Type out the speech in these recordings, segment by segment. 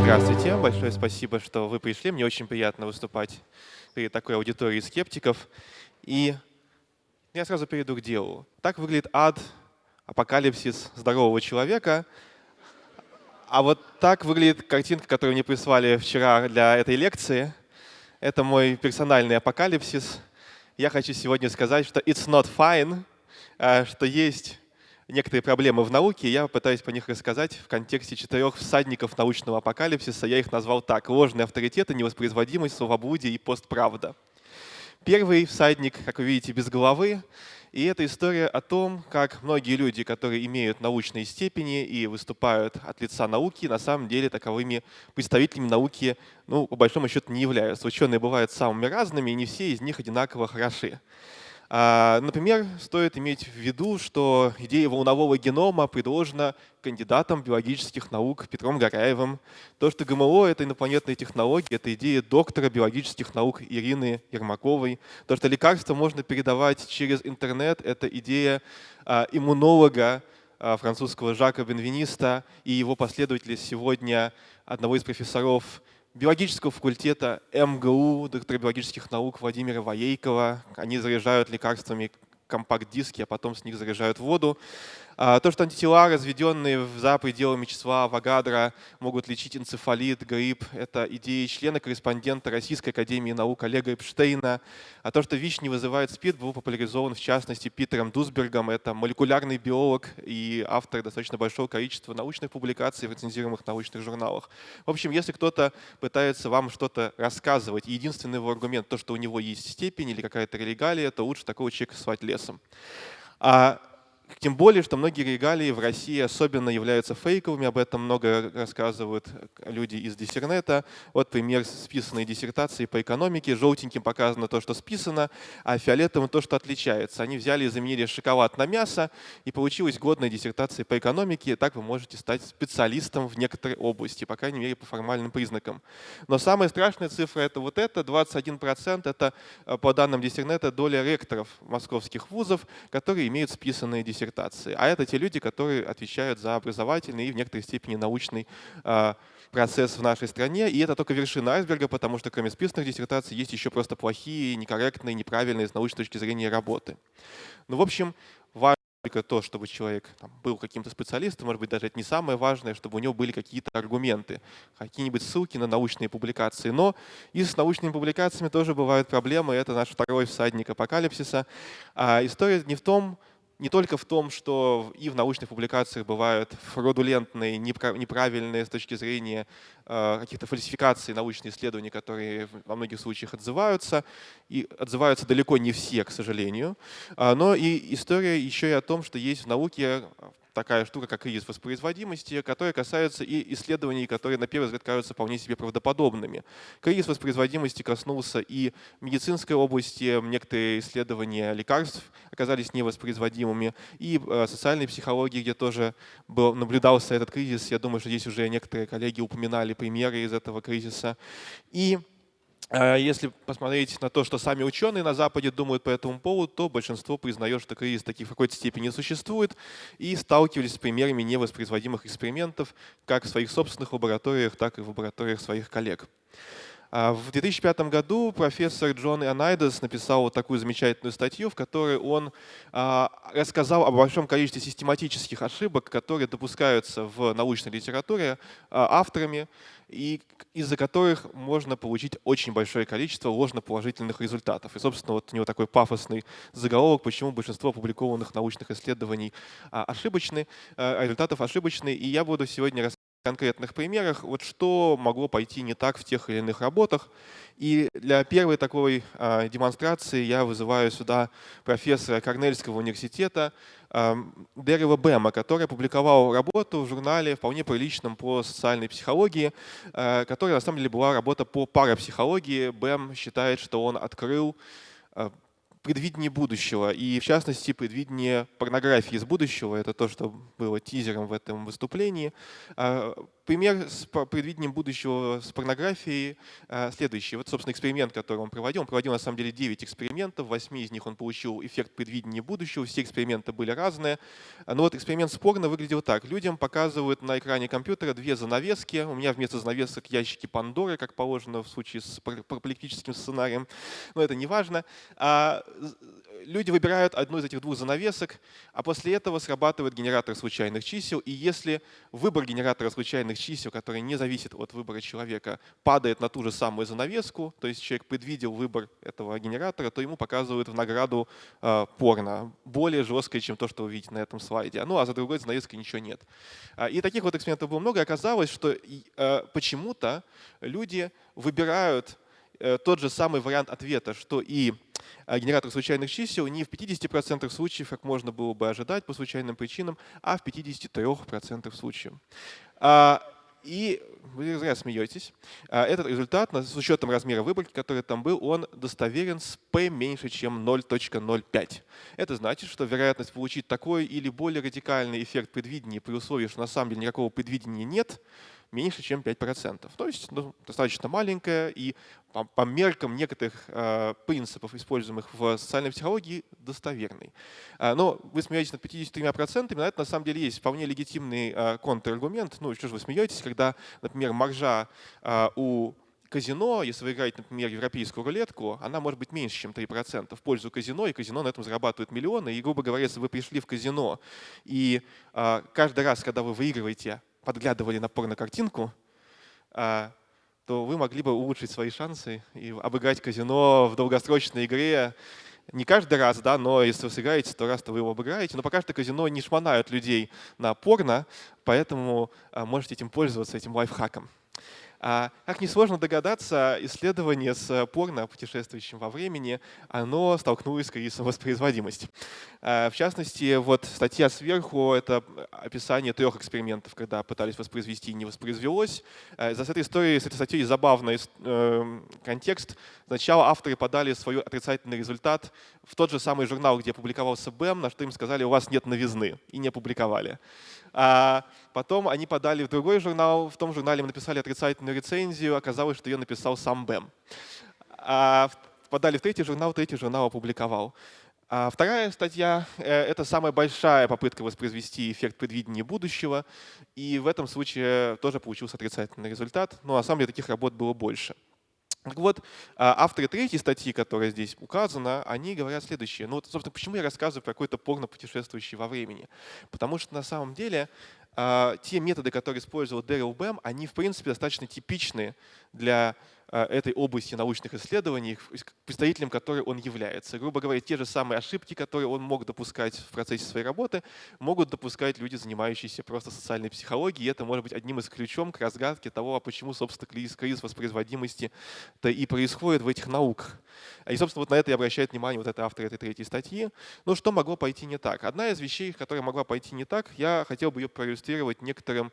Здравствуйте, большое спасибо, что вы пришли. Мне очень приятно выступать перед такой аудиторией скептиков. И я сразу перейду к делу. Так выглядит ад, апокалипсис здорового человека. А вот так выглядит картинка, которую мне прислали вчера для этой лекции. Это мой персональный апокалипсис. Я хочу сегодня сказать, что it's not fine, а, что есть некоторые проблемы в науке, я пытаюсь по них рассказать в контексте четырех всадников научного апокалипсиса. Я их назвал так. Ложные авторитеты, невоспроизводимость, словоблудие и постправда. Первый всадник, как вы видите, без головы. И это история о том, как многие люди, которые имеют научные степени и выступают от лица науки, на самом деле таковыми представителями науки, ну, по большому счету, не являются. Ученые бывают самыми разными, и не все из них одинаково хороши. А, например, стоит иметь в виду, что идея волнового генома предложена кандидатом биологических наук Петром Горяевым. То, что ГМО — это инопланетные технологии, это идея доктора биологических наук Ирины Ермаковой. То, что лекарства можно передавать через интернет — это идея а, иммунолога а, французского Жака Бенвениста и его последователя сегодня одного из профессоров биологического факультета МГУ, доктора биологических наук Владимира Воейкова. Они заряжают лекарствами компакт-диски, а потом с них заряжают воду. А, то, что антитела, разведенные за пределами числа Авогадро, могут лечить энцефалит, грипп, это идеи члена-корреспондента Российской Академии Наук Олега Эпштейна. А то, что ВИЧ не вызывает СПИД, был популяризован в частности Питером Дусбергом. Это молекулярный биолог и автор достаточно большого количества научных публикаций в рецензируемых научных журналах. В общем, если кто-то пытается вам что-то рассказывать, единственный его аргумент, то, что у него есть степень или какая-то регалия, то лучше такого человека свать лесом. А тем более, что многие регалии в России особенно являются фейковыми, об этом много рассказывают люди из диссернета. Вот пример списанной диссертации по экономике. Желтеньким показано то, что списано, а фиолетовым то, что отличается. Они взяли и заменили шоколад на мясо, и получилась годная диссертация по экономике. Так вы можете стать специалистом в некоторой области, по крайней мере, по формальным признакам. Но самая страшная цифра — это вот это, 21%. Это, э, по данным диссернета, доля ректоров московских вузов, которые имеют списанные диссертации диссертации. А это те люди, которые отвечают за образовательный и в некоторой степени научный а, процесс в нашей стране. И это только вершина айсберга, потому что кроме списанных диссертаций есть еще просто плохие, некорректные, неправильные с научной точки зрения работы. Ну, в общем, важно только то, чтобы человек там, был каким-то специалистом, может быть, даже это не самое важное, чтобы у него были какие-то аргументы, какие-нибудь ссылки на научные публикации. Но и с научными публикациями тоже бывают проблемы. Это наш второй всадник апокалипсиса. А история не в том, не только в том, что и в научных публикациях бывают фродулентные, неправильные с точки зрения э, каких-то фальсификаций научных исследований, которые во многих случаях отзываются, и отзываются далеко не все, к сожалению, а, но и история еще и о том, что есть в науке такая штука, как кризис воспроизводимости, которая касается и исследований, которые на первый взгляд кажутся вполне себе правдоподобными. Кризис воспроизводимости коснулся и медицинской области, некоторые исследования лекарств оказались невоспроизводимыми, и э, социальной психологии, где тоже был, наблюдался этот кризис. Я думаю, что здесь уже некоторые коллеги упоминали примеры из этого кризиса. И если посмотреть на то, что сами ученые на Западе думают по этому поводу, то большинство признает, что кризис таких в какой-то степени существует, и сталкивались с примерами невоспроизводимых экспериментов как в своих собственных лабораториях, так и в лабораториях своих коллег. А в 2005 году профессор Джон Ионайдес написал вот такую замечательную статью, в которой он а, рассказал о большом количестве систематических ошибок, которые допускаются в научной литературе а, авторами, и из-за которых можно получить очень большое количество ложноположительных результатов. И, собственно, вот у него такой пафосный заголовок, почему большинство опубликованных научных исследований ошибочны, результатов ошибочны. И я буду сегодня рассказывать конкретных примерах, вот что могло пойти не так в тех или иных работах. И для первой такой э, демонстрации я вызываю сюда профессора Корнельского университета э, Деррила Бэма, который опубликовал работу в журнале вполне приличном по социальной психологии, э, которая на самом деле была работа по парапсихологии. Бэм считает, что он открыл предвидение будущего, и в частности предвидение порнографии из будущего. Это то, что было тизером в этом выступлении. А, пример с предвидением будущего с порнографией а, следующий. Вот, собственно, эксперимент, который он проводил. Он проводил, на самом деле, 9 экспериментов. В 8 из них он получил эффект предвидения будущего. Все эксперименты были разные. Но вот эксперимент с порно выглядел так. Людям показывают на экране компьютера две занавески. У меня вместо занавесок ящики Пандоры, как положено в случае с параполитическим сценарием. Но это не важно люди выбирают одну из этих двух занавесок, а после этого срабатывает генератор случайных чисел. И если выбор генератора случайных чисел, который не зависит от выбора человека, падает на ту же самую занавеску, то есть человек предвидел выбор этого генератора, то ему показывают в награду э, порно, более жесткое, чем то, что вы видите на этом слайде. Ну а за другой занавеской ничего нет. А, и таких вот экспериментов было много. И оказалось, что э, почему-то люди выбирают тот же самый вариант ответа, что и а генератор случайных чисел не в 50% случаев, как можно было бы ожидать по случайным причинам, а в 53% случаев. А, и вы зря смеетесь. А, этот результат с учетом размера выборки, который там был, он достоверен с p меньше, чем 0.05. Это значит, что вероятность получить такой или более радикальный эффект предвидения при условии, что на самом деле никакого предвидения нет, меньше, чем 5%. То есть ну, достаточно маленькая и по, по меркам некоторых э, принципов, используемых в социальной психологии, достоверный. Э, но вы смеетесь над 53%, но это на самом деле есть вполне легитимный э, контраргумент. Ну, что же вы смеетесь, когда, например, маржа э, у казино, если вы играете, например, европейскую рулетку, она может быть меньше, чем 3% в пользу казино, и казино на этом зарабатывает миллионы. И, грубо говоря, если вы пришли в казино, и э, каждый раз, когда вы выигрываете, подглядывали на порно-картинку, а, то вы могли бы улучшить свои шансы и обыграть казино в долгосрочной игре. Не каждый раз, да, но если вы сыграете сто раз, то вы его обыграете. Но пока что казино не шмонают людей на порно, поэтому а, можете этим пользоваться, этим лайфхаком. А, как несложно догадаться, исследование с порно, путешествующим во времени, оно столкнулось с кризисом воспроизводимости. А, в частности, вот статья сверху — это описание трех экспериментов, когда пытались воспроизвести и не воспроизвелось. А, за этой историей, с этой статьей забавный э, контекст. Сначала авторы подали свой отрицательный результат в тот же самый журнал, где публиковался БЭМ, на что им сказали, у вас нет новизны, и не опубликовали. А потом они подали в другой журнал, в том журнале мы написали отрицательную рецензию, оказалось, что ее написал сам Бэм. А подали в третий журнал, третий журнал опубликовал. А вторая статья — э, это самая большая попытка воспроизвести эффект предвидения будущего, и в этом случае тоже получился отрицательный результат, но на самом деле таких работ было больше. Так вот, а, авторы третьей статьи, которая здесь указана, они говорят следующее. Ну, вот, собственно, почему я рассказываю про какой-то порно путешествующий во времени? Потому что на самом деле те методы, которые использовал Дэрил Бэм, они, в принципе, достаточно типичны для этой области научных исследований, представителем которой он является. Грубо говоря, те же самые ошибки, которые он мог допускать в процессе своей работы, могут допускать люди, занимающиеся просто социальной психологией. И это может быть одним из ключом к разгадке того, а почему, собственно, кризис, кризис воспроизводимости -то и происходит в этих науках. И, собственно, вот на это и обращает внимание вот этот автор этой третьей статьи. Ну, что могло пойти не так? Одна из вещей, которая могла пойти не так, я хотел бы ее проиллюстрировать некоторым, э,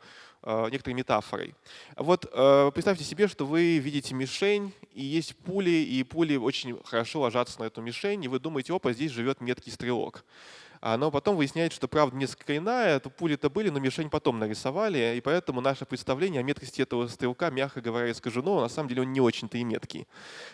некоторой метафорой. Вот э, представьте себе, что вы видите мишень, и есть пули, и пули очень хорошо ложатся на эту мишень, и вы думаете, опа, здесь живет меткий стрелок. А, но потом выясняется, что правда несколько иная, то пули-то были, но мишень потом нарисовали, и поэтому наше представление о меткости этого стрелка, мягко говоря, искажено, на самом деле он не очень-то и меткий.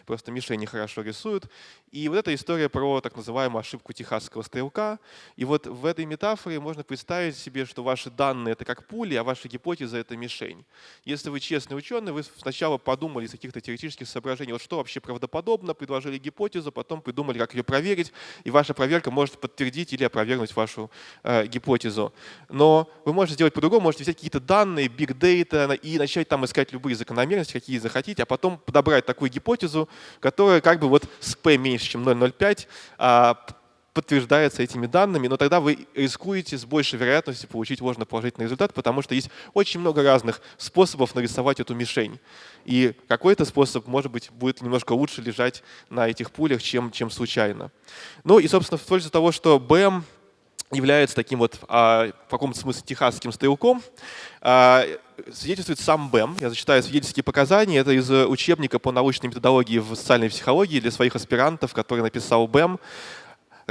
Просто мишени хорошо рисуют. И вот эта история про так называемую ошибку техасского стрелка. И вот в этой метафоре можно представить себе, что ваши данные — это как пули, а ваша гипотеза — это мишень. Если вы честный ученый, вы сначала подумали из каких-то теоретических соображений, вот что вообще правдоподобно, предложили гипотезу, потом придумали, как ее проверить, и ваша проверка может подтвердить или опровергнуть вашу э, гипотезу. Но вы можете сделать по-другому, можете взять какие-то данные, big data и начать там искать любые закономерности, какие захотите, а потом подобрать такую гипотезу, которая как бы вот с p меньше, чем 0,05, а, подтверждается этими данными, но тогда вы рискуете с большей вероятностью получить ложноположительный результат, потому что есть очень много разных способов нарисовать эту мишень. И какой-то способ, может быть, будет немножко лучше лежать на этих пулях, чем, чем случайно. Ну и, собственно, в пользу того, что БЭМ является таким вот а, в каком-то смысле техасским стрелком. А, свидетельствует сам БЭМ. Я зачитаю свидетельские показания. Это из учебника по научной методологии в социальной психологии для своих аспирантов, который написал БЭМ.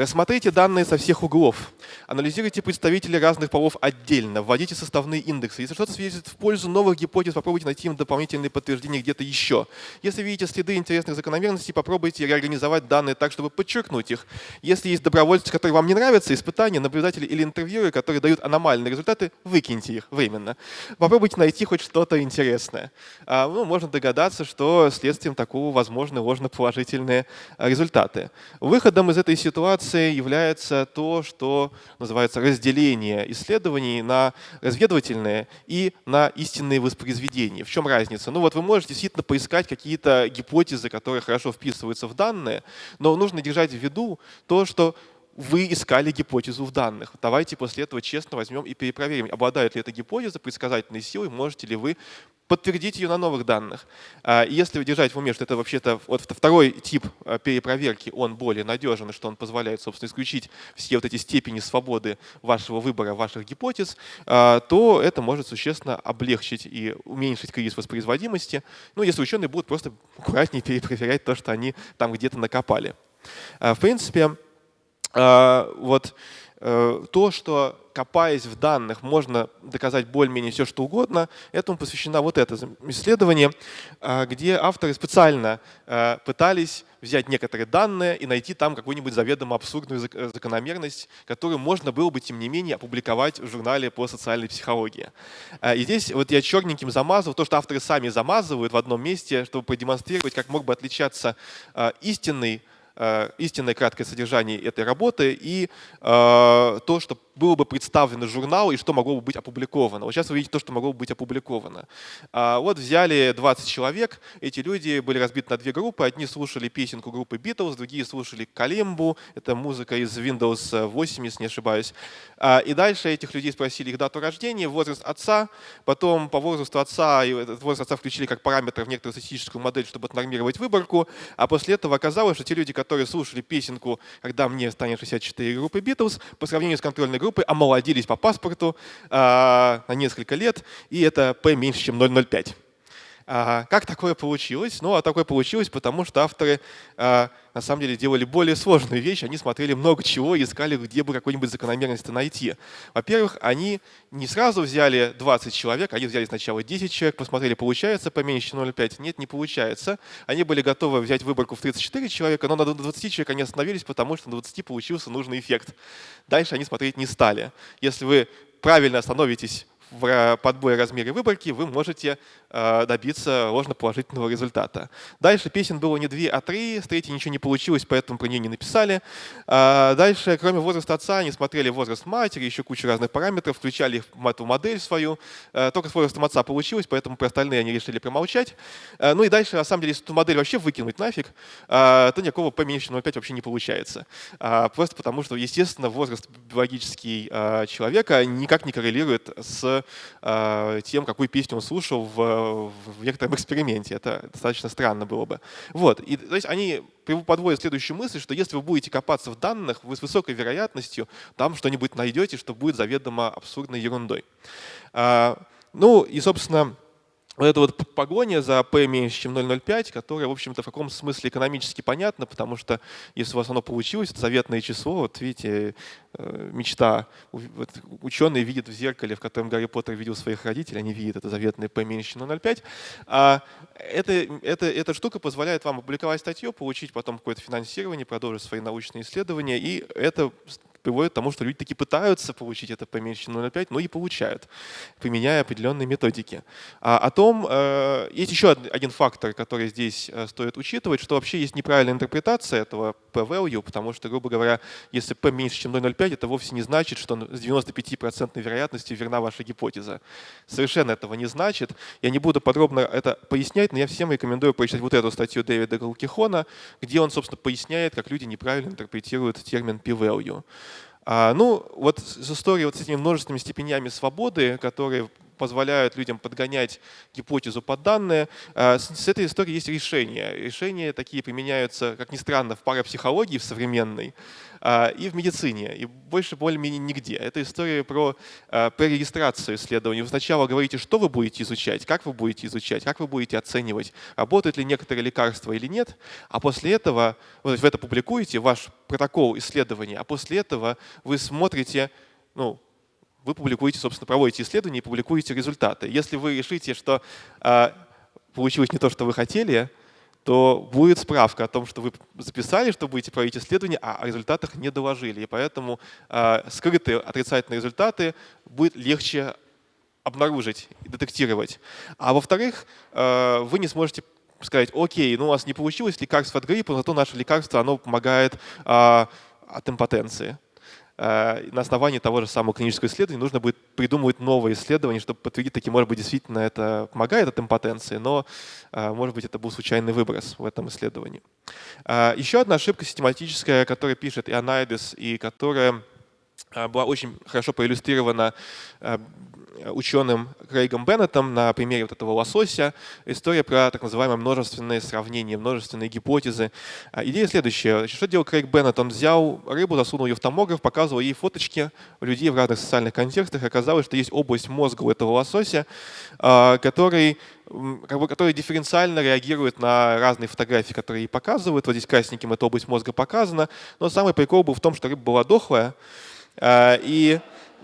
Рассмотрите данные со всех углов. Анализируйте представителей разных полов отдельно. Вводите составные индексы. Если что-то свидетельствует в пользу новых гипотез, попробуйте найти им дополнительные подтверждения где-то еще. Если видите следы интересных закономерностей, попробуйте реорганизовать данные так, чтобы подчеркнуть их. Если есть добровольцы, которые вам не нравятся, испытания, наблюдатели или интервьюеры, которые дают аномальные результаты, выкиньте их временно. Попробуйте найти хоть что-то интересное. А, ну, можно догадаться, что следствием такого возможны ложноположительные результаты. Выходом из этой ситуации информации является то, что называется разделение исследований на разведывательные и на истинные воспроизведения. В чем разница? Ну вот вы можете действительно поискать какие-то гипотезы, которые хорошо вписываются в данные, но нужно держать в виду то, что вы искали гипотезу в данных. Давайте после этого честно возьмем и перепроверим, обладает ли эта гипотеза предсказательной силой, можете ли вы подтвердить ее на новых данных. А, если держать в уме, что это вообще-то вот второй тип а, перепроверки, он более надежен, что он позволяет, собственно, исключить все вот эти степени свободы вашего выбора, ваших гипотез, а, то это может существенно облегчить и уменьшить кризис воспроизводимости. Ну, если ученые будут просто аккуратнее перепроверять то, что они там где-то накопали. В принципе, вот Э, то, что копаясь в данных, можно доказать более-менее все, что угодно, этому посвящено вот это исследование, э, где авторы специально э, пытались взять некоторые данные и найти там какую-нибудь заведомо абсурдную закономерность, которую можно было бы, тем не менее, опубликовать в журнале по социальной психологии. И здесь вот я черненьким замазывал то, что авторы сами замазывают в одном месте, чтобы продемонстрировать, как мог бы отличаться истинный истинное краткое содержание этой работы и э, то, что было бы представлено журналу и что могло бы быть опубликовано. Вот сейчас вы видите то, что могло бы быть опубликовано. А вот взяли 20 человек, эти люди были разбиты на две группы. Одни слушали песенку группы Beatles, другие слушали Калимбу, это музыка из Windows 8, если не ошибаюсь. А, и дальше этих людей спросили их дату рождения, возраст отца, потом по возрасту отца, и этот возраст отца включили как параметр в некоторую статистическую модель, чтобы отнормировать выборку, а после этого оказалось, что те люди, которые слушали песенку «Когда мне станет 64» группы Beatles, по сравнению с контрольной группы омолодились по паспорту э, на несколько лет, и это P меньше, чем 0,05. А, как такое получилось? Ну, а такое получилось, потому что авторы а, на самом деле делали более сложную вещь. Они смотрели много чего и искали, где бы какую-нибудь закономерность найти. Во-первых, они не сразу взяли 20 человек, они взяли сначала 10 человек, посмотрели, получается поменьше, чем 0,5. Нет, не получается. Они были готовы взять выборку в 34 человека, но на 20 человек они остановились, потому что на 20 получился нужный эффект. Дальше они смотреть не стали. Если вы правильно остановитесь в подборе размере выборки вы можете добиться ложноположительного результата. Дальше песен было не две, а три. С третьей ничего не получилось, поэтому про нее не написали. А дальше, кроме возраста отца, они смотрели возраст матери, еще кучу разных параметров, включали эту модель свою. Э, только с возрастом отца получилось, поэтому про остальные они решили промолчать. Э, ну и дальше, на самом деле, если эту модель вообще выкинуть нафиг, то никакого P меньше 0,5 вообще не получается. Просто потому, что, естественно, возраст биологический человека никак не коррелирует с э, тем, какую песню он слушал в, в некотором эксперименте. Это достаточно странно было бы. Вот. И, то есть они подводят следующую мысль, что если вы будете копаться в данных, вы с высокой вероятностью там что-нибудь найдете, что будет заведомо абсурдной ерундой. А, ну и, собственно, вот эта вот погоня за P меньше, чем 0,05, которая, в общем-то, в каком смысле экономически понятна, потому что если у вас оно получилось, это заветное число, вот видите, э, мечта. Вот ученые видят в зеркале, в котором Гарри Поттер видел своих родителей, они видят это заветное P меньше, чем 0,05. А это, это, эта штука позволяет вам опубликовать статью, получить потом какое-то финансирование, продолжить свои научные исследования, и это приводит к тому, что люди таки пытаются получить это поменьше 0,5, но и получают, применяя определенные методики. А о том, э, есть еще один фактор, который здесь э, стоит учитывать, что вообще есть неправильная интерпретация этого p-value, потому что, грубо говоря, если p меньше, чем 0,05, это вовсе не значит, что с 95% вероятностью верна ваша гипотеза. Совершенно этого не значит. Я не буду подробно это пояснять, но я всем рекомендую прочитать вот эту статью Дэвида Галкихона, где он, собственно, поясняет, как люди неправильно интерпретируют термин p-value. А, ну, вот с историей вот с этими множественными степенями свободы, которые позволяют людям подгонять гипотезу под данные. А, с этой историей есть решения. Решения такие применяются, как ни странно, в парапсихологии в современной и в медицине, и больше более-менее нигде. Это история про пререгистрацию исследований. Вы сначала говорите, что вы будете изучать, как вы будете изучать, как вы будете оценивать, работают ли некоторые лекарства или нет, а после этого вы это публикуете, ваш протокол исследования, а после этого вы смотрите, ну, вы публикуете, собственно, проводите исследования и публикуете результаты. Если вы решите, что э, получилось не то, что вы хотели, то будет справка о том, что вы записали, что будете проводить исследование, а о результатах не доложили. И поэтому э, скрытые отрицательные результаты будет легче обнаружить и детектировать. А во-вторых, э, вы не сможете сказать, окей, ну у вас не получилось лекарство от гриппа, зато наше лекарство оно помогает э, от импотенции. На основании того же самого клинического исследования нужно будет придумывать новые исследования, чтобы подтвердить, таки, может быть, действительно это помогает от импотенции, но, э, может быть, это был случайный выброс в этом исследовании. Э, еще одна ошибка систематическая, которую пишет и Анайдес, и которая была очень хорошо проиллюстрирована ученым Крейгом Беннетом на примере вот этого лосося. История про так называемые множественные сравнения, множественные гипотезы. А, идея следующая. Что делал Крейг Беннет? Он взял рыбу, засунул ее в томограф, показывал ей фоточки людей в разных социальных контекстах. Оказалось, что есть область мозга у этого лосося, а, который как бы, который дифференциально реагирует на разные фотографии, которые ей показывают. Вот здесь красненьким эта область мозга показана. Но самый прикол был в том, что рыба была дохлая. А, и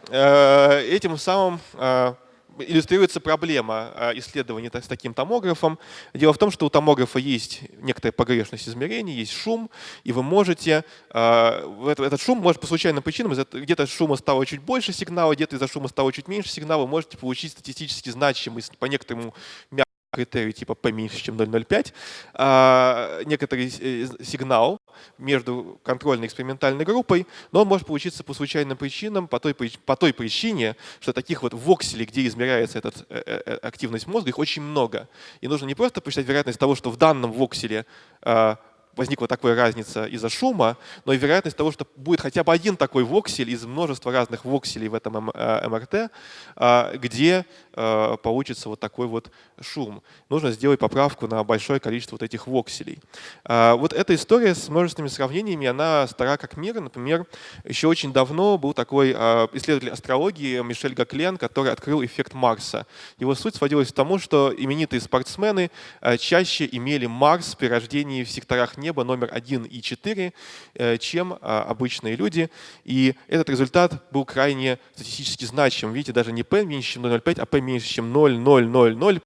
этим самым э, иллюстрируется проблема э, исследования с таким томографом. Дело в том, что у томографа есть некоторая погрешность измерений, есть шум, и вы можете, этот шум может по случайным причинам, где-то шума стало чуть больше сигнала, где-то из-за шума стало чуть меньше сигнала, вы можете получить статистически значимый по некоторому критерий типа P меньше, чем 0,05, а, некоторый э, сигнал между контрольной экспериментальной группой, но он может получиться по случайным причинам, по той, по той причине, что таких вот вокселей, где измеряется эта э, э, активность мозга, их очень много. И нужно не просто посчитать вероятность того, что в данном вокселе а, возникла такая разница из-за шума, но и вероятность того, что будет хотя бы один такой воксель из множества разных вокселей в этом МРТ, э, а, где э, получится вот такой вот шум. Нужно сделать поправку на большое количество вот этих вокселей. Вот эта история с множественными сравнениями, она стара как мир. Например, еще очень давно был такой исследователь астрологии Мишель Гаклен, который открыл эффект Марса. Его суть сводилась к тому, что именитые спортсмены чаще имели Марс при рождении в секторах неба, неба номер 1 и 4, э, чем а, обычные люди. И этот результат был крайне статистически значим. Видите, даже не p меньше, чем 0,05, а p меньше, чем 0,000.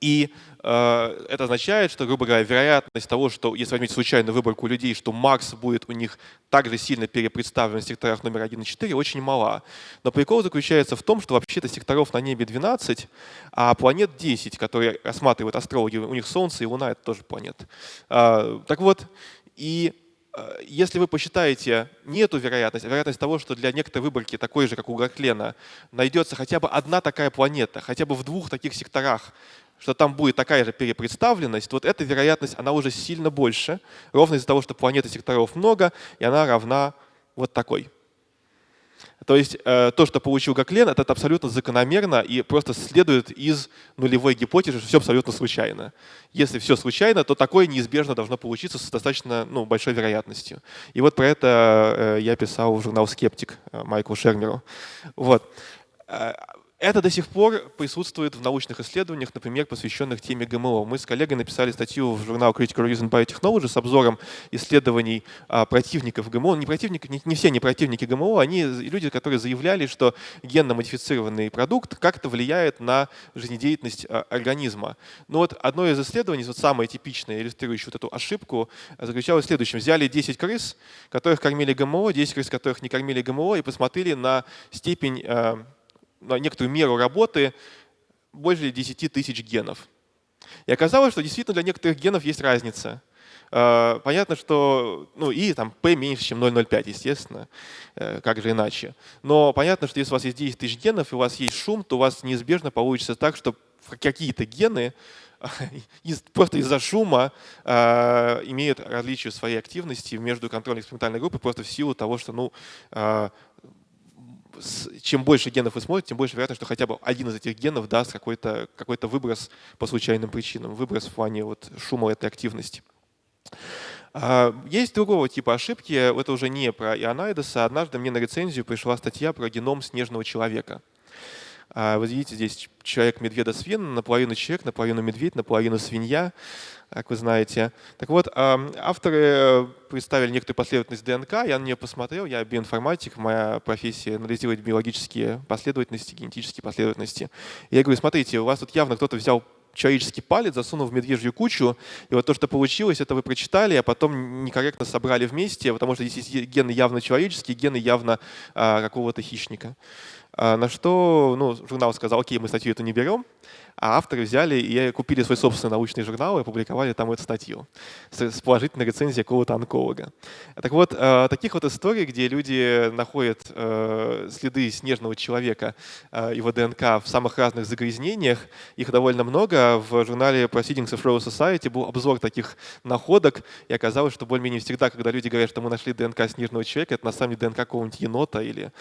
И Э, это означает, что, грубо говоря, вероятность того, что, если возьмете случайную выборку людей, что Марс будет у них также сильно перепредставлен в секторах номер 1 и 4, очень мала. Но прикол заключается в том, что вообще-то секторов на небе 12, а планет 10, которые рассматривают астрологи, у них Солнце и Луна — это тоже планеты. Э, так вот, и э, если вы посчитаете не эту вероятность, а вероятность того, что для некоторой выборки, такой же, как у Гаклена, найдется хотя бы одна такая планета, хотя бы в двух таких секторах, что там будет такая же перепредставленность, вот эта вероятность, она уже сильно больше, ровно из-за того, что планеты секторов много, и она равна вот такой. То есть э, то, что получил Гаклен, это абсолютно закономерно и просто следует из нулевой гипотезы, что все абсолютно случайно. Если все случайно, то такое неизбежно должно получиться с достаточно ну, большой вероятностью. И вот про это э, я писал в журнал «Скептик» э, Майклу Шермеру. Вот. Это до сих пор присутствует в научных исследованиях, например, посвященных теме ГМО. Мы с коллегой написали статью в журнал Critical Reason Biotechnology с обзором исследований а, противников ГМО. Не, противники, не, не все не противники ГМО, они люди, которые заявляли, что генно-модифицированный продукт как-то влияет на жизнедеятельность а, организма. Но вот одно из исследований, вот самое типичное, иллюстрирующее вот эту ошибку, заключалось в следующем. Взяли 10 крыс, которых кормили ГМО, 10 крыс, которых не кормили ГМО, и посмотрели на степень а, на некоторую меру работы больше 10 тысяч генов. И оказалось, что действительно для некоторых генов есть разница. А, понятно, что ну и там p меньше, чем 0,05, естественно, э, как же иначе. Но понятно, что если у вас есть 10 тысяч генов и у вас есть шум, то у вас неизбежно получится так, что какие-то гены просто из-за шума э, имеют различие своей активности между контрольной экспериментальной группой просто в силу того, что ну, э, чем больше генов вы смотрите, тем больше вероятность, что хотя бы один из этих генов даст какой-то какой выброс по случайным причинам, выброс в плане вот шума этой активности. А, есть другого типа ошибки, это уже не про Ионайдеса. Однажды мне на рецензию пришла статья про геном снежного человека. А, вы видите, здесь человек медведа свин, наполовину человек, наполовину медведь, наполовину свинья, как вы знаете. Так вот, авторы представили некоторую последовательность ДНК, я на нее посмотрел, я биоинформатик, моя профессия анализировать биологические последовательности, генетические последовательности. я говорю, смотрите, у вас тут явно кто-то взял человеческий палец, засунул в медвежью кучу, и вот то, что получилось, это вы прочитали, а потом некорректно собрали вместе, потому что здесь есть гены явно человеческие, гены явно а, какого-то хищника. А, на что ну, журнал сказал, окей, мы статью эту не берем, а авторы взяли и купили свой собственный научный журнал и опубликовали там эту статью с положительной рецензией какого-то онколога. Так вот, э, таких вот историй, где люди находят э, следы снежного человека, э, его ДНК в самых разных загрязнениях, их довольно много. В журнале Proceedings of Royal Society был обзор таких находок, и оказалось, что более-менее всегда, когда люди говорят, что мы нашли ДНК снежного человека, это на самом деле ДНК какого-нибудь енота или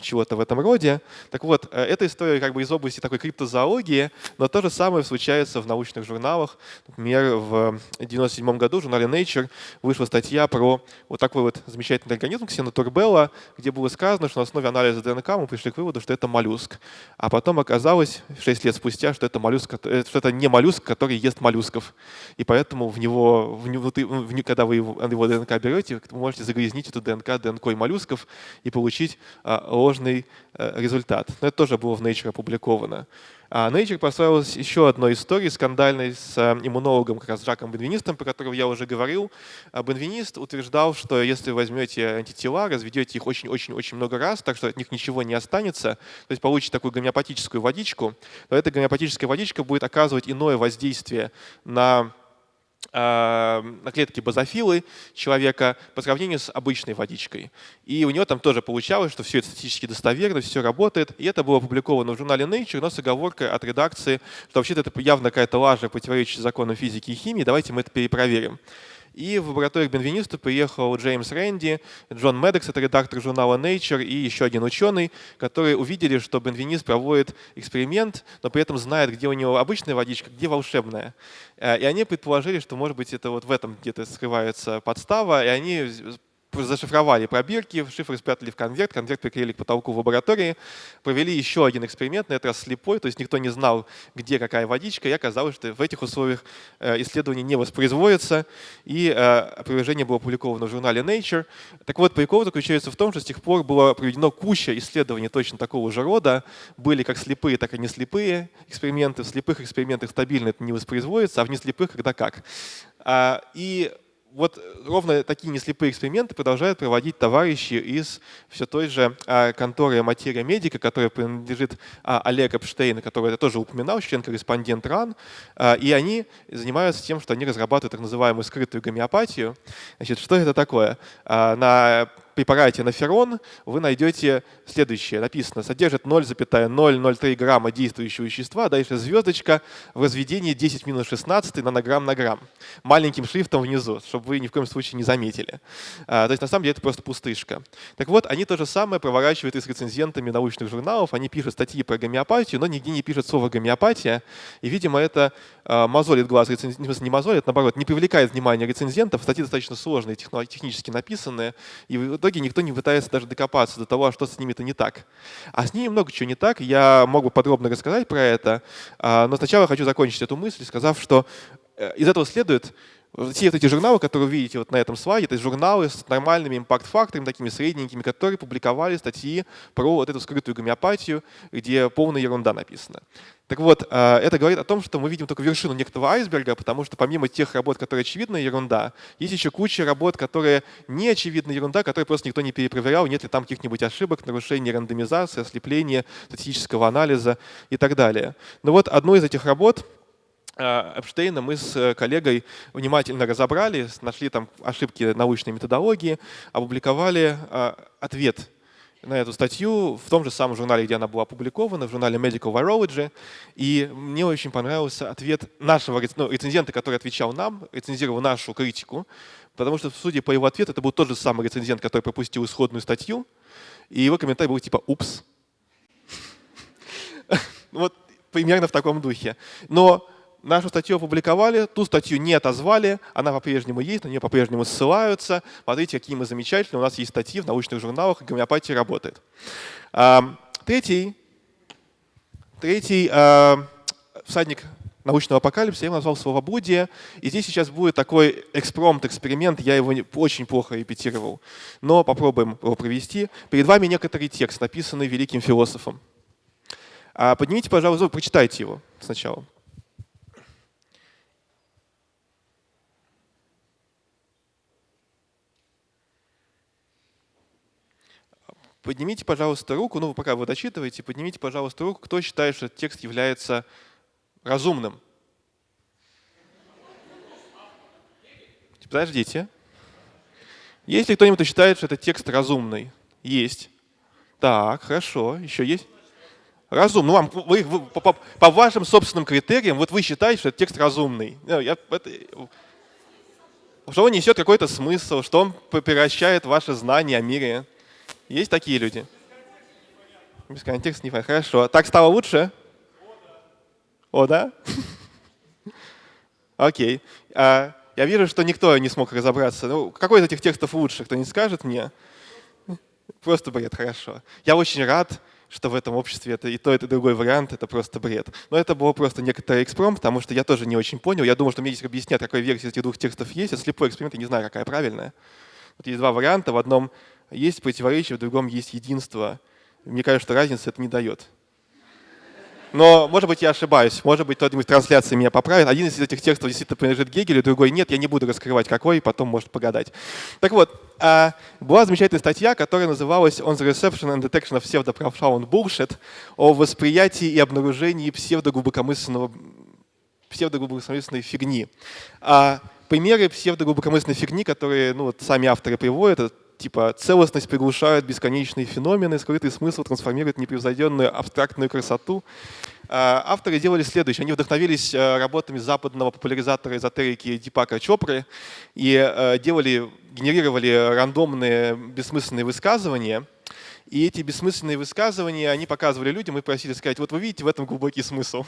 чего-то в этом роде. Так вот, эта история как бы из области такой криптозоологии, технологии, но то же самое случается в научных журналах. Например, в 1997 году в журнале Nature вышла статья про вот такой вот замечательный организм ксенотурбелла, где было сказано, что на основе анализа ДНК мы пришли к выводу, что это моллюск. А потом оказалось, 6 лет спустя, что это, моллюск, э, что это не моллюск, который ест моллюсков. И поэтому в него, в него, в, когда вы его, его ДНК берете, вы можете загрязнить эту ДНК ДНК моллюсков и получить а, ложный а, результат. Но это тоже было в Nature опубликовано. А Nature прославилась еще одной историей скандальной с э, иммунологом, как раз Жаком Бенвинистом, про которого я уже говорил. А Бенвинист утверждал, что если возьмете антитела, разведете их очень-очень-очень много раз, так что от них ничего не останется, то есть получите такую гомеопатическую водичку, то эта гомеопатическая водичка будет оказывать иное воздействие на клетки базофилы человека по сравнению с обычной водичкой. И у него там тоже получалось, что все это статистически достоверно, все работает. И это было опубликовано в журнале Nature, но с оговоркой от редакции, что вообще-то это явно какая-то лажа, противоречащая законам физики и химии, давайте мы это перепроверим. И в лабораторию к Бенвенисту приехал Джеймс Рэнди, Джон Медекс, это редактор журнала Nature, и еще один ученый, которые увидели, что Бенвенист проводит эксперимент, но при этом знает, где у него обычная водичка, где волшебная. Э, и они предположили, что, может быть, это вот в этом где-то скрывается подстава, и они зашифровали пробирки, шифры спрятали в конверт, конверт приклеили к потолку в лаборатории, провели еще один эксперимент, на этот раз слепой, то есть никто не знал, где какая водичка, и оказалось, что в этих условиях э, исследование не воспроизводится, и э, опровержение было опубликовано в журнале Nature. Так вот, прикол заключается в том, что с тех пор было проведено куча исследований точно такого же рода, были как слепые, так и не слепые эксперименты. В слепых экспериментах стабильно это не воспроизводится, а в неслепых когда как. А, и вот ровно такие неслепые эксперименты продолжают проводить товарищи из все той же а, конторы «Материя Медика», которая принадлежит а, Олег Эпштейн, который я тоже упоминал, член-корреспондент РАН. А, и они занимаются тем, что они разрабатывают так называемую скрытую гомеопатию. Значит, что это такое? На препарате на феррон вы найдете следующее. Написано, содержит 0,003 грамма действующего вещества, дальше звездочка в разведении 10 минус 16 нанограмм на грамм. Маленьким шрифтом внизу, чтобы вы ни в коем случае не заметили. А, то есть на самом деле это просто пустышка. Так вот, они то же самое проворачивают и с рецензентами научных журналов. Они пишут статьи про гомеопатию, но нигде не пишут слово гомеопатия. И, видимо, это а, мозолит глаз рецензентов, не мозолит, наоборот, не привлекает внимания рецензентов. Статьи достаточно сложные, технически написанные. И итоге никто не пытается даже докопаться до того, а что с ними-то не так. А с ними много чего не так. Я могу подробно рассказать про это. А, но сначала хочу закончить эту мысль, сказав, что э, из этого следует, все вот эти журналы, которые вы видите вот на этом слайде, это журналы с нормальными импакт-факторами, такими средненькими, которые публиковали статьи про вот эту скрытую гомеопатию, где полная ерунда написана. Так вот, э, это говорит о том, что мы видим только вершину некоторого айсберга, потому что помимо тех работ, которые очевидная ерунда, есть еще куча работ, которые не очевидная ерунда, которые просто никто не перепроверял, нет ли там каких-нибудь ошибок, нарушений рандомизации, ослепления, статистического анализа и так далее. Но вот одну из этих работ Эпштейна мы с э, коллегой внимательно разобрали, нашли там ошибки научной методологии, опубликовали э, ответ на эту статью в том же самом журнале, где она была опубликована, в журнале Medical Virology. И мне очень понравился ответ нашего ну, рецензента, который отвечал нам, рецензировал нашу критику, потому что, судя по его ответу, это был тот же самый рецензент, который пропустил исходную статью, и его комментарий был типа «Упс». Вот примерно в таком духе. Но нашу статью опубликовали, ту статью не отозвали, она по-прежнему есть, на нее по-прежнему ссылаются. Смотрите, какие мы замечательные, у нас есть статьи в научных журналах, гомеопатия работает. Третий, третий всадник научного апокалипсиса, я его назвал словобудие. И здесь сейчас будет такой экспромт, эксперимент, я его очень плохо репетировал, но попробуем его провести. Перед вами некоторый текст, написанный великим философом. А поднимите, пожалуйста, прочитайте его сначала. Поднимите, пожалуйста, руку, ну, пока вы дочитываете, поднимите, пожалуйста, руку, кто считает, что этот текст является разумным. Подождите. Есть ли кто-нибудь, кто считает, что этот текст разумный? Есть. Так, хорошо. Еще есть? Разумный. Ну, вам, вы, вы, по, по, по вашим собственным критериям, вот вы считаете, что этот текст разумный. Ну, я, это, что он несет какой-то смысл, что он превращает ваши знания о мире. Есть такие люди? Без контекста не понятно. Хорошо. Так стало лучше? О, да? Окей. А, я вижу, что никто не смог разобраться. Ну, какой из этих текстов лучше, кто не скажет мне? Просто бред, хорошо. Я очень рад, что в этом обществе это и то, и другой вариант, это просто бред. Но это было просто некоторый экспром, потому что я тоже не очень понял. Я думал, что мне здесь объяснят, какая версия этих двух текстов есть. Это слепой эксперимент, я не знаю, какая правильная. Вот есть два варианта. В одном есть противоречие, в другом есть единство. Мне кажется, что разницы это не дает. Но, может быть, я ошибаюсь. Может быть, кто-нибудь в трансляции меня поправит. Один из этих текстов действительно принадлежит Гегелю, другой нет. Я не буду раскрывать, какой, потом может погадать. Так вот, а, была замечательная статья, которая называлась «On the Reception and Detection of Pseudo-Profound Bullshit» о восприятии и обнаружении псевдоглубокомысленного псевдоглубокомысленной фигни. А примеры псевдоглубокомысленной фигни, которые ну, вот сами авторы приводят, типа целостность приглушает бесконечные феномены, скрытый смысл трансформирует непревзойденную абстрактную красоту. А, авторы делали следующее. Они вдохновились э, работами западного популяризатора эзотерики Дипака Чопры и э, делали, генерировали рандомные бессмысленные высказывания – и эти бессмысленные высказывания, они показывали людям и просили сказать, вот вы видите в этом глубокий смысл.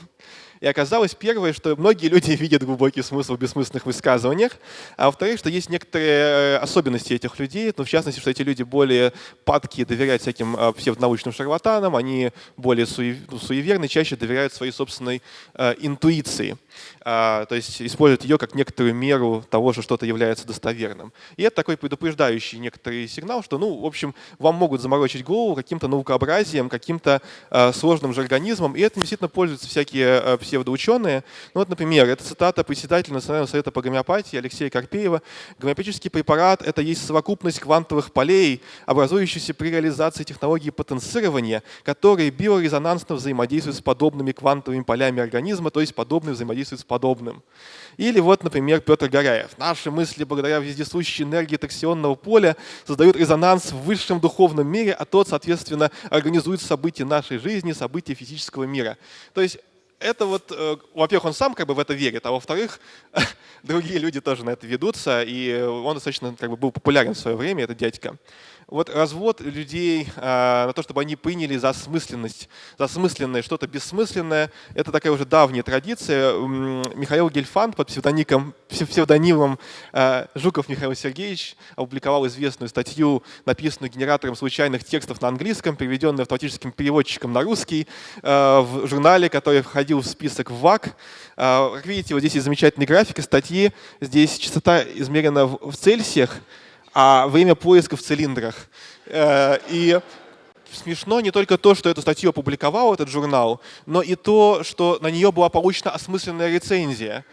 И оказалось первое, что многие люди видят глубокий смысл в бессмысленных высказываниях, а во-вторых, что есть некоторые э, особенности этих людей, ну, в частности, что эти люди более падки доверять всяким э, псевдонаучным шарлатанам, они более ну, суеверны, чаще доверяют своей собственной э, интуиции. А, то есть используют ее как некоторую меру того, что что-то является достоверным. И это такой предупреждающий некоторый сигнал, что, ну, в общем, вам могут заморочить голову каким-то наукообразием, каким-то э, сложным жаргонизмом, и этим действительно пользуются всякие э, псевдоученые. Ну вот, например, это цитата председателя Национального совета по гомеопатии Алексея Карпеева. «Гомеопатический препарат – это есть совокупность квантовых полей, образующихся при реализации технологии потенцирования, которые биорезонансно взаимодействуют с подобными квантовыми полями организма, то есть подобные взаимодействуют с подобным». Или вот, например, Петр Горяев. «Наши мысли, благодаря вездесущей энергии таксионного поля, создают резонанс в высшем духовном мире, а тот, соответственно, организует события нашей жизни, события физического мира». То есть это вот, э, во-первых, он сам как бы в это верит, а во-вторых, другие люди тоже на это ведутся, и он достаточно как бы был популярен в свое время, этот дядька вот развод людей на то, чтобы они приняли за смысленность, за смысленное что-то бессмысленное, это такая уже давняя традиция. Михаил Гельфанд под псевдоником, псевдонимом а, Жуков Михаил Сергеевич опубликовал известную статью, написанную генератором случайных текстов на английском, переведенную автоматическим переводчиком на русский, а, в журнале, который входил в список ВАК. А, как видите, вот здесь есть замечательная графика статьи, здесь частота измерена в Цельсиях, а время поиска в цилиндрах. Э, и смешно не только то, что эту статью опубликовал этот журнал, но и то, что на нее была получена осмысленная рецензия.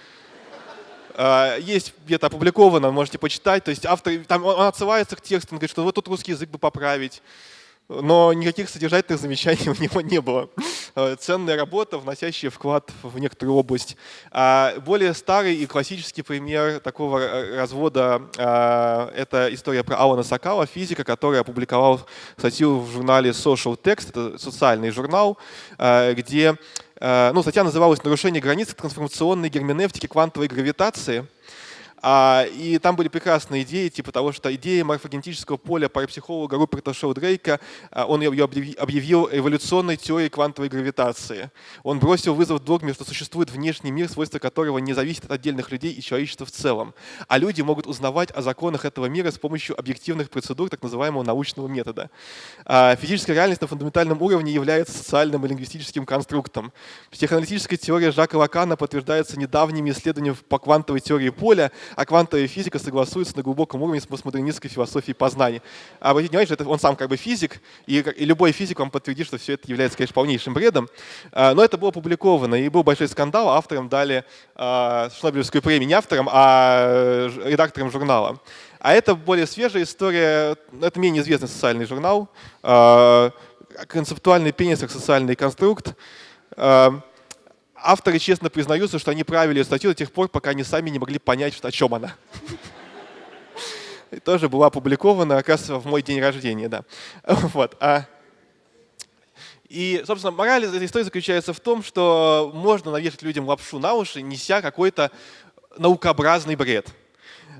Э, есть где-то опубликовано, можете почитать. То есть автор, там он отсылается к тексту, он говорит, что вот тут русский язык бы поправить. Но никаких содержательных замечаний у него не было. Э, ценная работа, вносящая вклад в некоторую область. А более старый и классический пример такого э, развода а, — это история про Алана Сакала, физика, который опубликовал статью в журнале Social Text, это социальный журнал, э, где ну, статья называлась «Нарушение границ трансформационной герменевтики квантовой гравитации». А, и там были прекрасные идеи, типа того, что идея морфогенетического поля парапсихолога Руперта Шоудрейка, а, он ее объявил эволюционной теорией квантовой гравитации. Он бросил вызов догме, что существует внешний мир, свойства которого не зависят от отдельных людей и человечества в целом. А люди могут узнавать о законах этого мира с помощью объективных процедур так называемого научного метода. А, физическая реальность на фундаментальном уровне является социальным и лингвистическим конструктом. Психоаналитическая теория Жака Лакана подтверждается недавними исследованиями по квантовой теории поля, а квантовая физика согласуется на глубоком уровне с постмодернистской философией познания. А обратите внимание, что это он сам как бы физик, и, и любой физик вам подтвердит, что все это является, конечно, полнейшим бредом. А, но это было опубликовано, и был большой скандал, авторам дали а, Шнобелевскую премию не авторам, а редакторам журнала. А это более свежая история, это менее известный социальный журнал, а, концептуальный пенис социальный конструкт авторы честно признаются, что они правили статью до тех пор, пока они сами не могли понять, о чем она. И тоже была опубликована раз в мой день рождения. Да. Вот. А и, собственно, мораль этой истории заключается в том, что можно навешать людям лапшу на уши, неся какой-то наукообразный бред.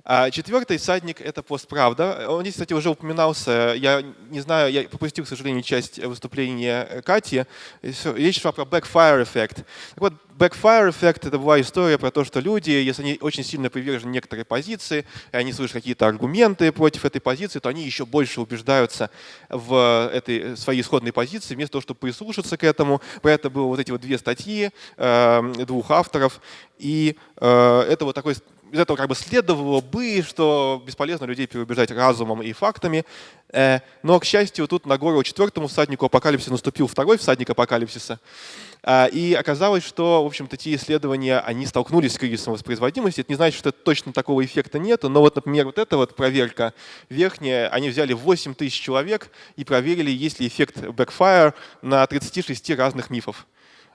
А четвертый всадник — это постправда. Он здесь, кстати, уже упоминался. Я не знаю, я пропустил, к сожалению, часть выступления Кати. Речь шла про backfire эффект. Так вот, backfire эффект — это была история про то, что люди, если они очень сильно привержены некоторой позиции, и они слышат какие-то аргументы против этой позиции, то они еще больше убеждаются в этой своей исходной позиции, вместо того, чтобы прислушаться к этому. Про это было вот эти вот две статьи э, двух авторов. И э, это вот такой из этого как бы следовало бы, что бесполезно людей переубеждать разумом и фактами. Э, но, к счастью, тут на гору четвертому всаднику апокалипсиса наступил второй всадник апокалипсиса. Э, и оказалось, что, в общем-то, те исследования, они столкнулись с кризисом воспроизводимости. Это не значит, что точно такого эффекта нет, но вот, например, вот эта вот проверка верхняя, они взяли 8 тысяч человек и проверили, есть ли эффект backfire на 36 разных мифов.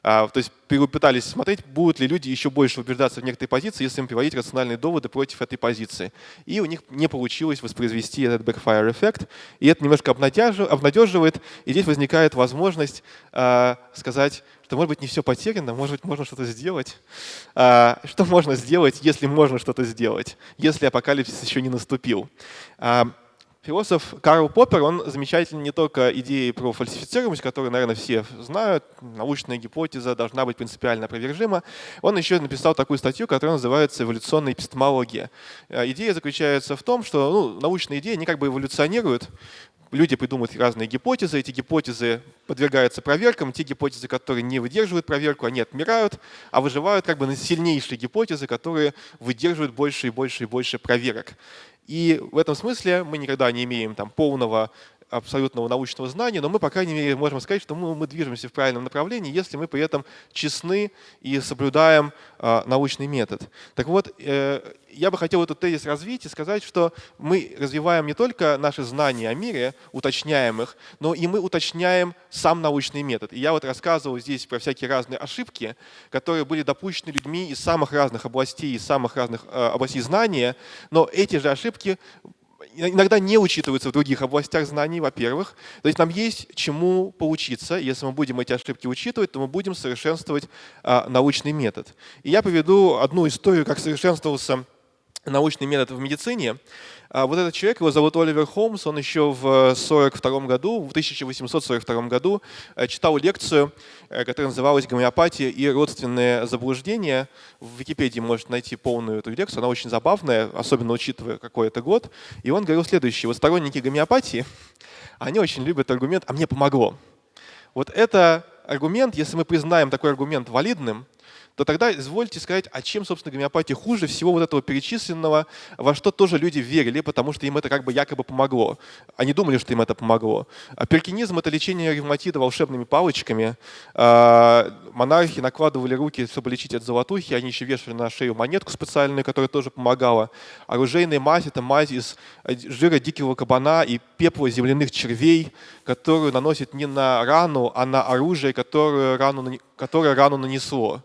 А, то есть пытались смотреть, будут ли люди еще больше убеждаться в некоторой позиции, если им приводить рациональные доводы против этой позиции. И у них не получилось воспроизвести этот backfire эффект. И это немножко обнадеживает. И здесь возникает возможность э, сказать, что может быть не все потеряно, может быть можно что-то сделать. Э, что можно сделать, если можно что-то сделать, если апокалипсис еще не наступил? Философ Карл Поппер, он замечательный не только идеей про фальсифицируемость, которую, наверное, все знают, научная гипотеза должна быть принципиально опровержима. Он еще написал такую статью, которая называется «Эволюционная эпистемология». Э, идея заключается в том, что ну, научные идеи, они как бы эволюционируют, люди придумывают разные гипотезы, эти гипотезы подвергаются проверкам, те гипотезы, которые не выдерживают проверку, они отмирают, а выживают как бы сильнейшие гипотезы, которые выдерживают больше и больше и больше проверок. И в этом смысле мы никогда не имеем там, полного абсолютного научного знания, но мы, по крайней мере, можем сказать, что мы, мы движемся в правильном направлении, если мы при этом честны и соблюдаем э, научный метод. Так вот, э, я бы хотел этот тезис развить и сказать, что мы развиваем не только наши знания о мире, уточняем их, но и мы уточняем сам научный метод. И я вот рассказывал здесь про всякие разные ошибки, которые были допущены людьми из самых разных областей, из самых разных э, областей знания, но эти же ошибки иногда не учитываются в других областях знаний, во-первых. То есть нам есть чему поучиться. Если мы будем эти ошибки учитывать, то мы будем совершенствовать а, научный метод. И я поведу одну историю, как совершенствовался научный метод в медицине. А вот этот человек, его зовут Оливер Холмс, он еще в 42 году, в 1842 году э, читал лекцию, э, которая называлась «Гомеопатия и родственные заблуждения». В Википедии можете найти полную эту лекцию, она очень забавная, особенно учитывая какой это год. И он говорил следующее. Вот сторонники гомеопатии, они очень любят аргумент «а мне помогло». Вот это аргумент, если мы признаем такой аргумент валидным, то тогда извольте сказать, а чем, собственно, гомеопатия хуже всего вот этого перечисленного, во что тоже люди верили, потому что им это как бы якобы помогло. Они думали, что им это помогло. А перкинизм — это лечение ревматида волшебными палочками. А, монархи накладывали руки, чтобы лечить от золотухи, они еще вешали на шею монетку специальную, которая тоже помогала. Оружейная мазь — это мазь из жира дикого кабана и пепла земляных червей, которую наносит не на рану, а на оружие, которое рану, которое рану нанесло.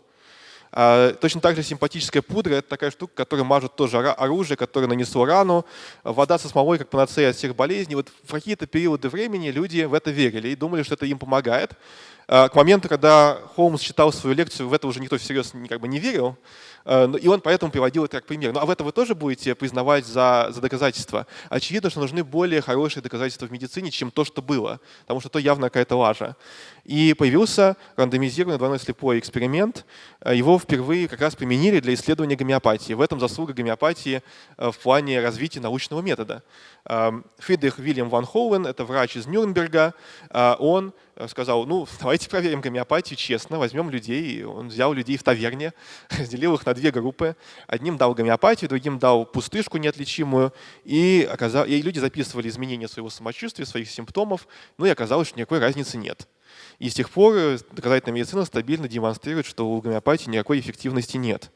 А, точно так же симпатическая пудра – это такая штука, которая мажет тоже оружие, которое нанесло рану. Вода со смолой как панацея от всех болезней. Вот в какие-то периоды времени люди в это верили и думали, что это им помогает. А, к моменту, когда Холмс читал свою лекцию, в это уже никто всерьез как бы не верил. А, и он поэтому приводил это как пример. Ну а в это вы тоже будете признавать за, за доказательства? Очевидно, что нужны более хорошие доказательства в медицине, чем то, что было, потому что то явно какая-то лажа. И появился рандомизированный двойной слепой эксперимент. Его впервые как раз применили для исследования гомеопатии. В этом заслуга гомеопатии в плане развития научного метода. Фридрих Вильям ван Хоуэн, это врач из Нюрнберга, он сказал, ну, давайте проверим гомеопатию честно, возьмем людей. Он взял людей в таверне, разделил их на две группы. Одним дал гомеопатию, другим дал пустышку неотличимую. И, оказал, и люди записывали изменения своего самочувствия, своих симптомов. Ну и оказалось, что никакой разницы нет. И с тех пор э, доказательная медицина стабильно демонстрирует, что у гомеопатии никакой эффективности нет.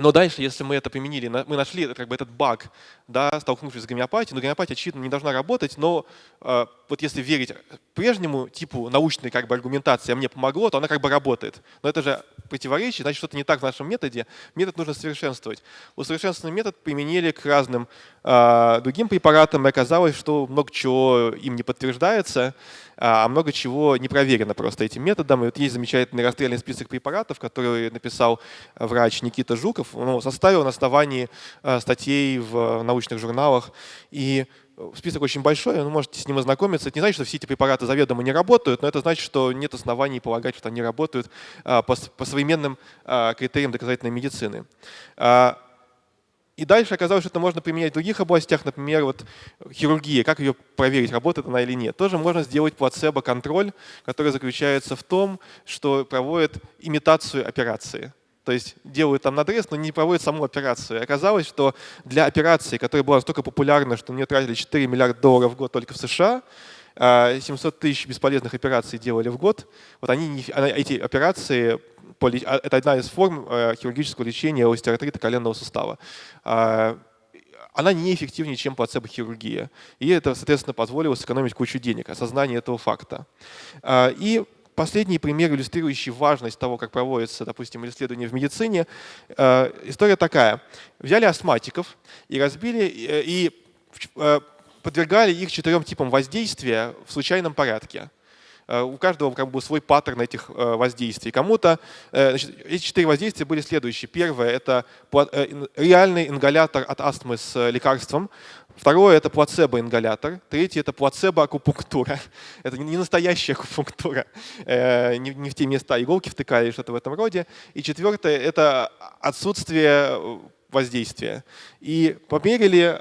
Но дальше, если мы это применили, мы нашли как бы этот баг, да, столкнувшись с гомеопатией, но гомеопатия, очевидно, не должна работать, но э, вот если верить прежнему типу научной как бы аргументации, а мне помогло, то она как бы работает. Но это же противоречие, значит, что-то не так в нашем методе. Метод нужно совершенствовать. Усовершенствованный метод применили к разным э, другим препаратам, и оказалось, что много чего им не подтверждается, а много чего не проверено просто этим методом. И вот есть замечательный расстрельный список препаратов, который написал врач Никита Жуков, он составил на основании статей в научных журналах. И список очень большой, вы можете с ним ознакомиться. Это не значит, что все эти препараты заведомо не работают, но это значит, что нет оснований полагать, что они работают э, по, современным э, критериям доказательной медицины. И дальше оказалось, что это можно применять в других областях, например, вот хирургия, как ее проверить, работает она или нет. Тоже можно сделать плацебо-контроль, который заключается в том, что проводит имитацию операции. То есть делают там надрез, но не проводят саму операцию. И оказалось, что для операции, которая была настолько популярна, что мне тратили 4 миллиарда долларов в год только в США, 700 а, тысяч бесполезных операций делали в год. Вот они, эти операции а, это одна из форм э, хирургического лечения остеоартрита коленного сустава. А, она неэффективнее, чем плацебо-хирургия. И это, соответственно, позволило сэкономить кучу денег, осознание этого факта. И последний пример, иллюстрирующий важность того, как проводится, допустим, исследование в медицине. История такая. Взяли астматиков и разбили, э, и э, подвергали их четырем типам воздействия в случайном порядке. Э, у каждого как бы свой паттерн этих э, воздействий. Кому-то э, эти четыре воздействия были следующие. Первое — это реальный ингалятор от астмы с лекарством. Второе — это плацебо-ингалятор. Третье — это плацебо-акупунктура. Это не настоящая акупунктура. Не в те места иголки втыкали или что-то в этом роде. И четвертое — это отсутствие воздействия. И померили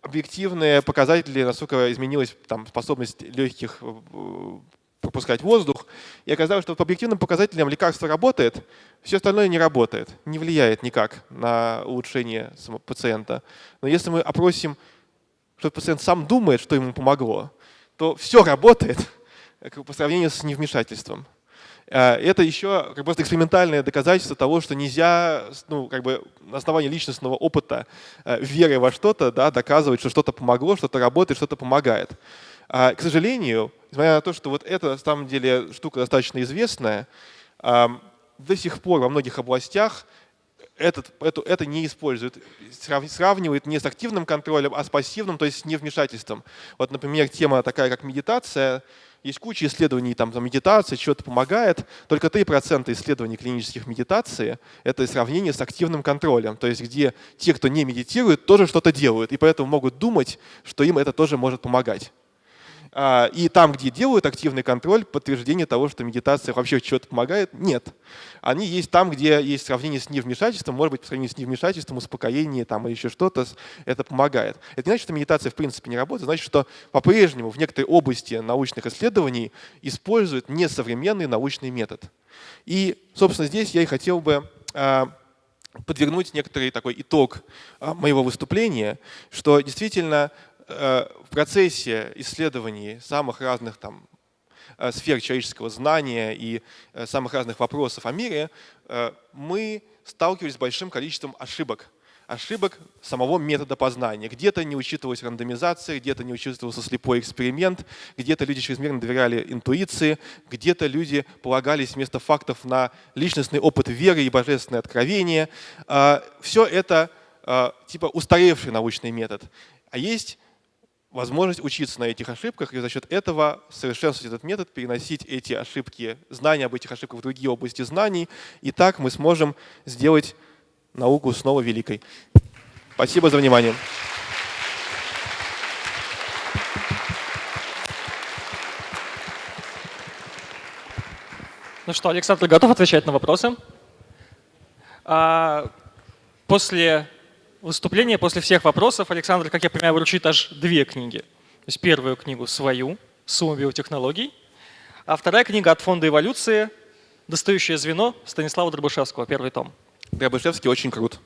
объективные показатели, насколько изменилась там, способность легких пропускать воздух. И оказалось, что по объективным показателям лекарство работает, все остальное не работает, не влияет никак на улучшение пациента. Но если мы опросим, что пациент сам думает, что ему помогло, то все работает по сравнению с невмешательством. А, это еще как просто экспериментальное доказательство того, что нельзя ну, как бы на основании личностного опыта, э, веры во что-то, да, доказывать, что что-то помогло, что-то работает, что-то помогает. А, к сожалению, несмотря на то, что вот это на самом деле штука достаточно известная, до сих пор во многих областях этот, это, это не используют, сравнивают не с активным контролем, а с пассивным, то есть с невмешательством. Вот, например, тема такая, как медитация, есть куча исследований там, за медитацией, что-то помогает. Только 3% исследований клинических медитации — это сравнение с активным контролем, то есть где те, кто не медитирует, тоже что-то делают, и поэтому могут думать, что им это тоже может помогать. А, и там, где делают активный контроль, подтверждение того, что медитация вообще что-то помогает, нет. Они есть там, где есть сравнение с невмешательством, может быть, по сравнению с невмешательством, успокоение там, или еще что-то, это помогает. Это не значит, что медитация в принципе не работает, значит, что по-прежнему в некоторой области научных исследований используют несовременный научный метод. И, собственно, здесь я и хотел бы а, подвернуть некоторый такой итог а, моего выступления, что действительно в процессе исследований самых разных там, э, сфер человеческого знания и э, самых разных вопросов о мире мы сталкивались с большим количеством ошибок. Ошибок самого метода познания. Где-то не учитывалась рандомизация, где-то не учитывался слепой эксперимент, где-то люди чрезмерно доверяли интуиции, где-то люди полагались вместо фактов на личностный опыт веры и божественное откровение. Все это типа устаревший научный метод. А есть возможность учиться на этих ошибках и за счет этого совершенствовать этот метод, переносить эти ошибки, знания об этих ошибках в другие области знаний. И так мы сможем сделать науку снова великой. Спасибо за внимание. Ну что, Александр готов отвечать на вопросы? А, после выступление после всех вопросов Александр, как я понимаю, вручит аж две книги. То есть первую книгу свою, «Сумма биотехнологий», а вторая книга от фонда эволюции «Достающее звено» Станислава Дробышевского, первый том. Дробышевский очень крут.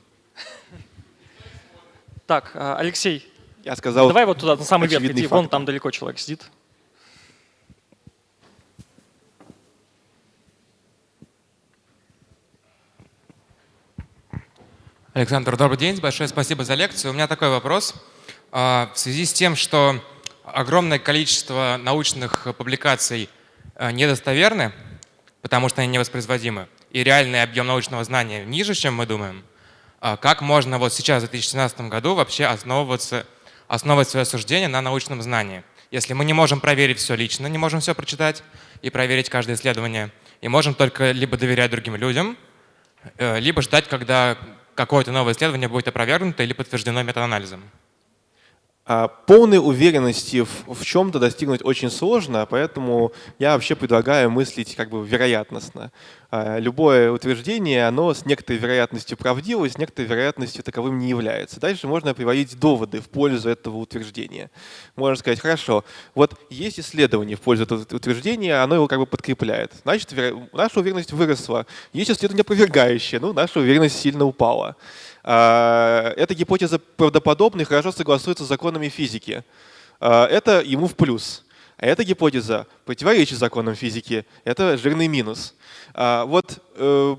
Так, а, Алексей, я сказал, давай вот туда, на самый верх иди, вон там далеко человек сидит. Александр, добрый день. Большое спасибо за лекцию. У меня такой вопрос. А, в связи с тем, что огромное количество научных публикаций а, недостоверны, потому что они невоспроизводимы, и реальный объем научного знания ниже, чем мы думаем, а, как можно вот сейчас, в 2017 году, вообще основываться, основывать свое суждение на научном знании? Если мы не можем проверить все лично, не можем все прочитать и проверить каждое исследование, и можем только либо доверять другим людям, э, либо ждать, когда какое-то новое исследование будет опровергнуто или подтверждено метаанализом? А, полной уверенности в, в чем-то достигнуть очень сложно, поэтому я вообще предлагаю мыслить как бы вероятностно. А, любое утверждение, оно с некоторой вероятностью правдиво, с некоторой вероятностью таковым не является. Дальше можно приводить доводы в пользу этого утверждения. Можно сказать, хорошо, вот есть исследование в пользу этого утверждения, оно его как бы подкрепляет. Значит, наша уверенность выросла. Есть исследование опровергающее, ну, наша уверенность сильно упала. А, эта гипотеза правдоподобна и хорошо согласуется с законами физики. А, это ему в плюс. А эта гипотеза противоречит законам физики. Это жирный минус. А, вот э,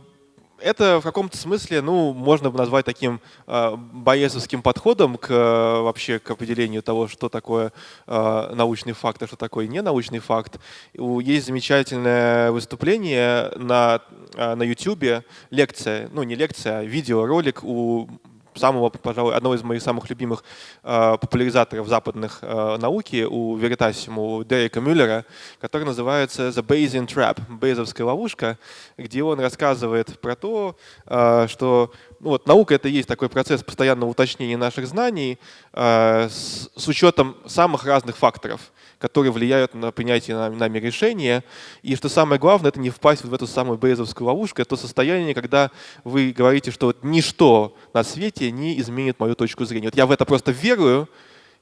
это в каком-то смысле, ну, можно бы назвать таким э, боесовским подходом к вообще к определению того, что такое э, научный факт, а что такое ненаучный факт. Есть замечательное выступление на, на YouTube, лекция, ну не лекция, а видеоролик у самого, пожалуй, одного из моих самых любимых э, популяризаторов западных э, науки у Veritasium, у Дерека Мюллера, который называется The Bayesian Trap, Бейзовская ловушка, где он рассказывает про то, э, что ну, вот, наука — это и есть такой процесс постоянного уточнения наших знаний с, с учетом самых разных факторов которые влияют на принятие нами решения. И что самое главное, это не впасть в эту самую бейзовскую ловушку. Это то состояние, когда вы говорите, что вот ничто на свете не изменит мою точку зрения. Вот я в это просто верую,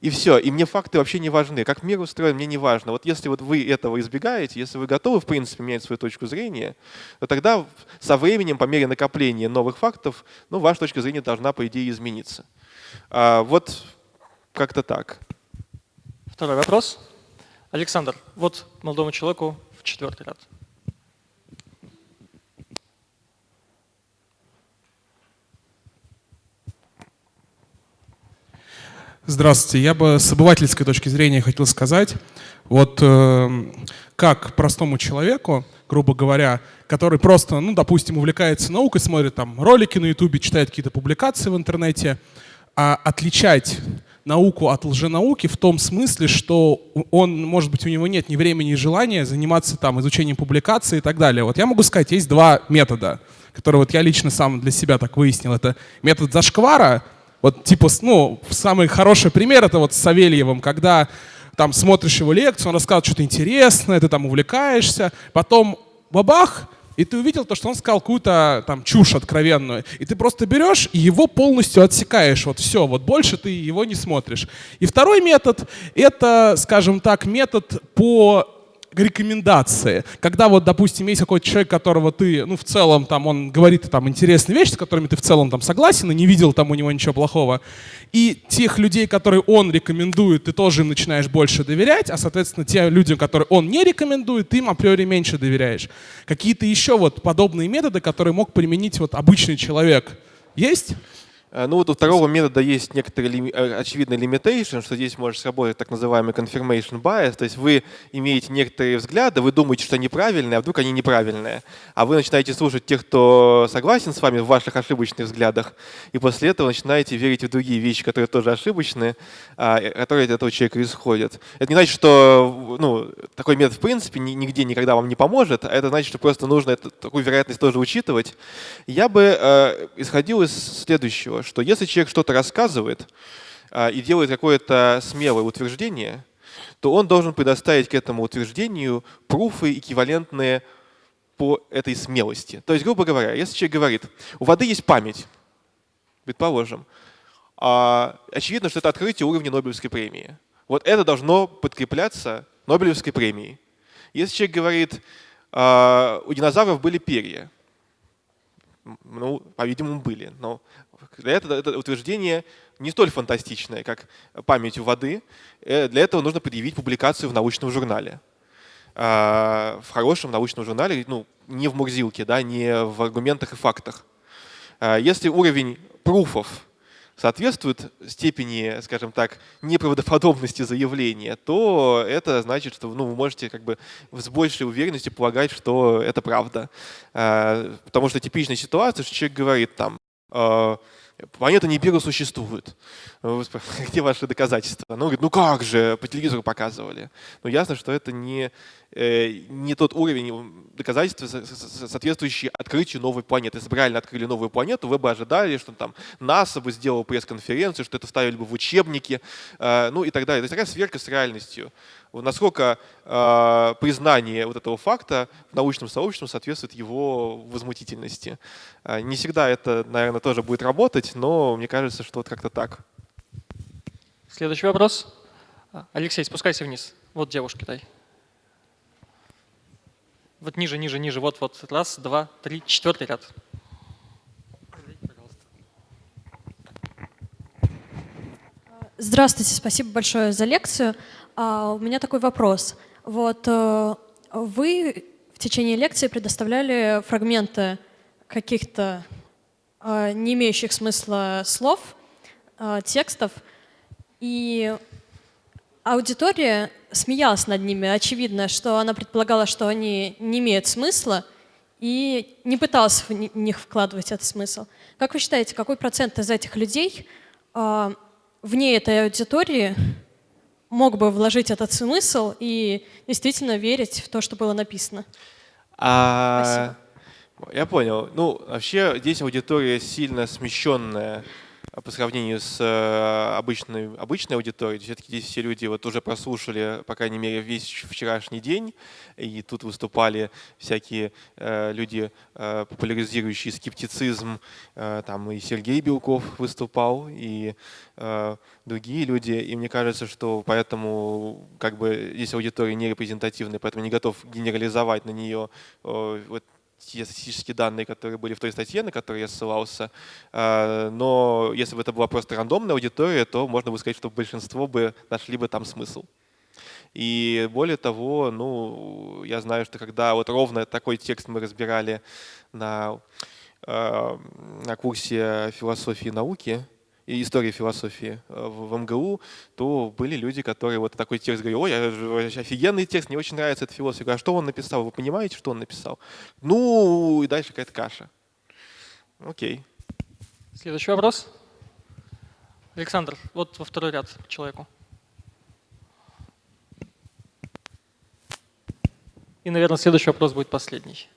и все. И мне факты вообще не важны. Как мир устроен, мне не важно. Вот если вот вы этого избегаете, если вы готовы, в принципе, менять свою точку зрения, то тогда со временем, по мере накопления новых фактов, ну, ваша точка зрения должна, по идее, измениться. А, вот как-то так. Второй вопрос. Александр, вот молодому человеку в четвертый ряд. Здравствуйте. Я бы с обывательской точки зрения хотел сказать, вот э, как простому человеку, грубо говоря, который просто, ну, допустим, увлекается наукой, смотрит там ролики на ютубе, читает какие-то публикации в интернете, а отличать науку от лженауки в том смысле, что он, может быть, у него нет ни времени, ни желания заниматься там изучением публикаций и так далее. Вот я могу сказать, есть два метода, которые вот я лично сам для себя так выяснил. Это метод зашквара, вот типа, ну, самый хороший пример это вот с Савельевым, когда там смотришь его лекцию, он рассказывает что-то интересное, ты там увлекаешься, потом бабах, и ты увидел то, что он сказал какую-то там чушь откровенную, и ты просто берешь и его полностью отсекаешь, вот все, вот больше ты его не смотришь. И второй метод — это, скажем так, метод по рекомендации. Когда вот, допустим, есть какой-то человек, которого ты, ну, в целом, там, он говорит там интересные вещи, с которыми ты в целом там согласен и не видел там у него ничего плохого, и тех людей, которые он рекомендует, ты тоже им начинаешь больше доверять, а, соответственно, те людям, которые он не рекомендует, ты им априори меньше доверяешь. Какие-то еще вот подобные методы, которые мог применить вот обычный человек, есть? Э, ну вот у второго метода есть некоторый э, очевидный limitation, что здесь может сработать так называемый confirmation bias, то есть вы имеете некоторые взгляды, вы думаете, что они правильные, а вдруг они неправильные, а вы начинаете слушать тех, кто согласен с вами в ваших ошибочных взглядах, и после этого начинаете верить в другие вещи, которые тоже ошибочные, а, которые от этого человека исходят. Это не значит, что ну, такой метод в принципе нигде никогда вам не поможет, а это значит, что просто нужно эту, такую вероятность тоже учитывать. Я бы э, исходил из следующего, что если человек что-то рассказывает а, и делает какое-то смелое утверждение, то он должен предоставить к этому утверждению пруфы, эквивалентные по этой смелости. То есть, грубо говоря, если человек говорит, у воды есть память, предположим, а, очевидно, что это открытие уровня Нобелевской премии. Вот это должно подкрепляться Нобелевской премией. Если человек говорит, а, у динозавров были перья, ну, по-видимому, были, но для этого это утверждение не столь фантастичное, как память у воды. Э, для этого нужно предъявить публикацию в научном журнале. А, в хорошем научном журнале, ну, не в Мурзилке, да, не в аргументах и фактах. А, если уровень пруфов соответствует степени, скажем так, неправдоподобности заявления, то это значит, что ну, вы можете как бы с большей уверенностью полагать, что это правда. А, потому что типичная ситуация, что человек говорит там, Планета Нибиру существует. Где ваши доказательства? Ну, говорит, ну как же, по телевизору показывали. Ну, ясно, что это не, э, не тот уровень доказательств, соответствующий открытию новой планеты. Если бы реально открыли новую планету, вы бы ожидали, что там НАСА бы сделал пресс-конференцию, что это вставили бы в учебники, э, ну и так далее. То есть такая сверка с реальностью насколько э, признание вот этого факта в научном сообществе соответствует его возмутительности. Э, не всегда это, наверное, тоже будет работать, но мне кажется, что вот как-то так. Следующий вопрос. Алексей, спускайся вниз. Вот девушка, дай. Вот ниже, ниже, ниже. Вот, вот. Раз, два, три, четвертый ряд. Здравствуйте, спасибо большое за лекцию. А, у меня такой вопрос. Вот э, вы в течение лекции предоставляли фрагменты каких-то э, не имеющих смысла слов, э, текстов, и аудитория смеялась над ними. Очевидно, что она предполагала, что они не имеют смысла, и не пыталась в них вкладывать этот смысл. Как вы считаете, какой процент из этих людей вне этой аудитории мог бы вложить этот смысл и действительно верить в то, что было написано. А, Я понял. Ну, вообще здесь аудитория сильно смещенная по сравнению с э, обычной, обычной аудиторией. Все-таки здесь все люди вот уже прослушали, по крайней мере, весь вчерашний день, и тут выступали всякие э, люди, э, популяризирующие скептицизм. Там и Сергей Белков выступал, и другие люди. И мне кажется, что поэтому как бы здесь аудитория не репрезентативная, поэтому не готов генерализовать на нее вот те статистические данные, которые были в той статье, на которую я ссылался. А, но если бы это была просто рандомная аудитория, то можно бы сказать, что большинство бы нашли бы там смысл. И более того, ну, я знаю, что когда вот ровно такой текст мы разбирали на, а, на курсе философии науки, и истории философии э, в МГУ, то были люди, которые вот такой текст говорили, ой, офигенный текст, мне очень нравится этот философ. А что он написал? Вы понимаете, что он написал? Ну, и дальше какая-то каша. Окей. Следующий вопрос. Александр, вот во второй ряд человеку. И, наверное, следующий вопрос будет последний.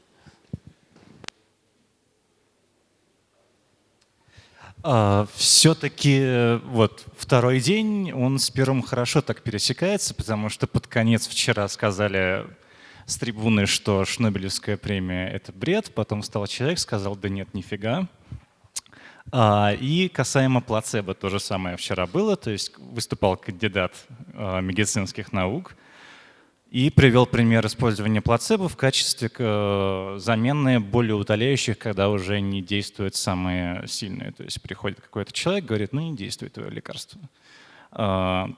Все-таки вот второй день, он с первым хорошо так пересекается, потому что под конец вчера сказали с трибуны, что Шнобелевская премия — это бред, потом встал человек, сказал, да нет, нифига. А, И касаемо плацебо то же самое вчера было, то есть выступал кандидат а, медицинских наук и привел пример использования плацебо в качестве э, замены более утоляющих, когда уже не действуют самые сильные. То есть приходит какой-то человек, говорит, ну не действует твое лекарство. А,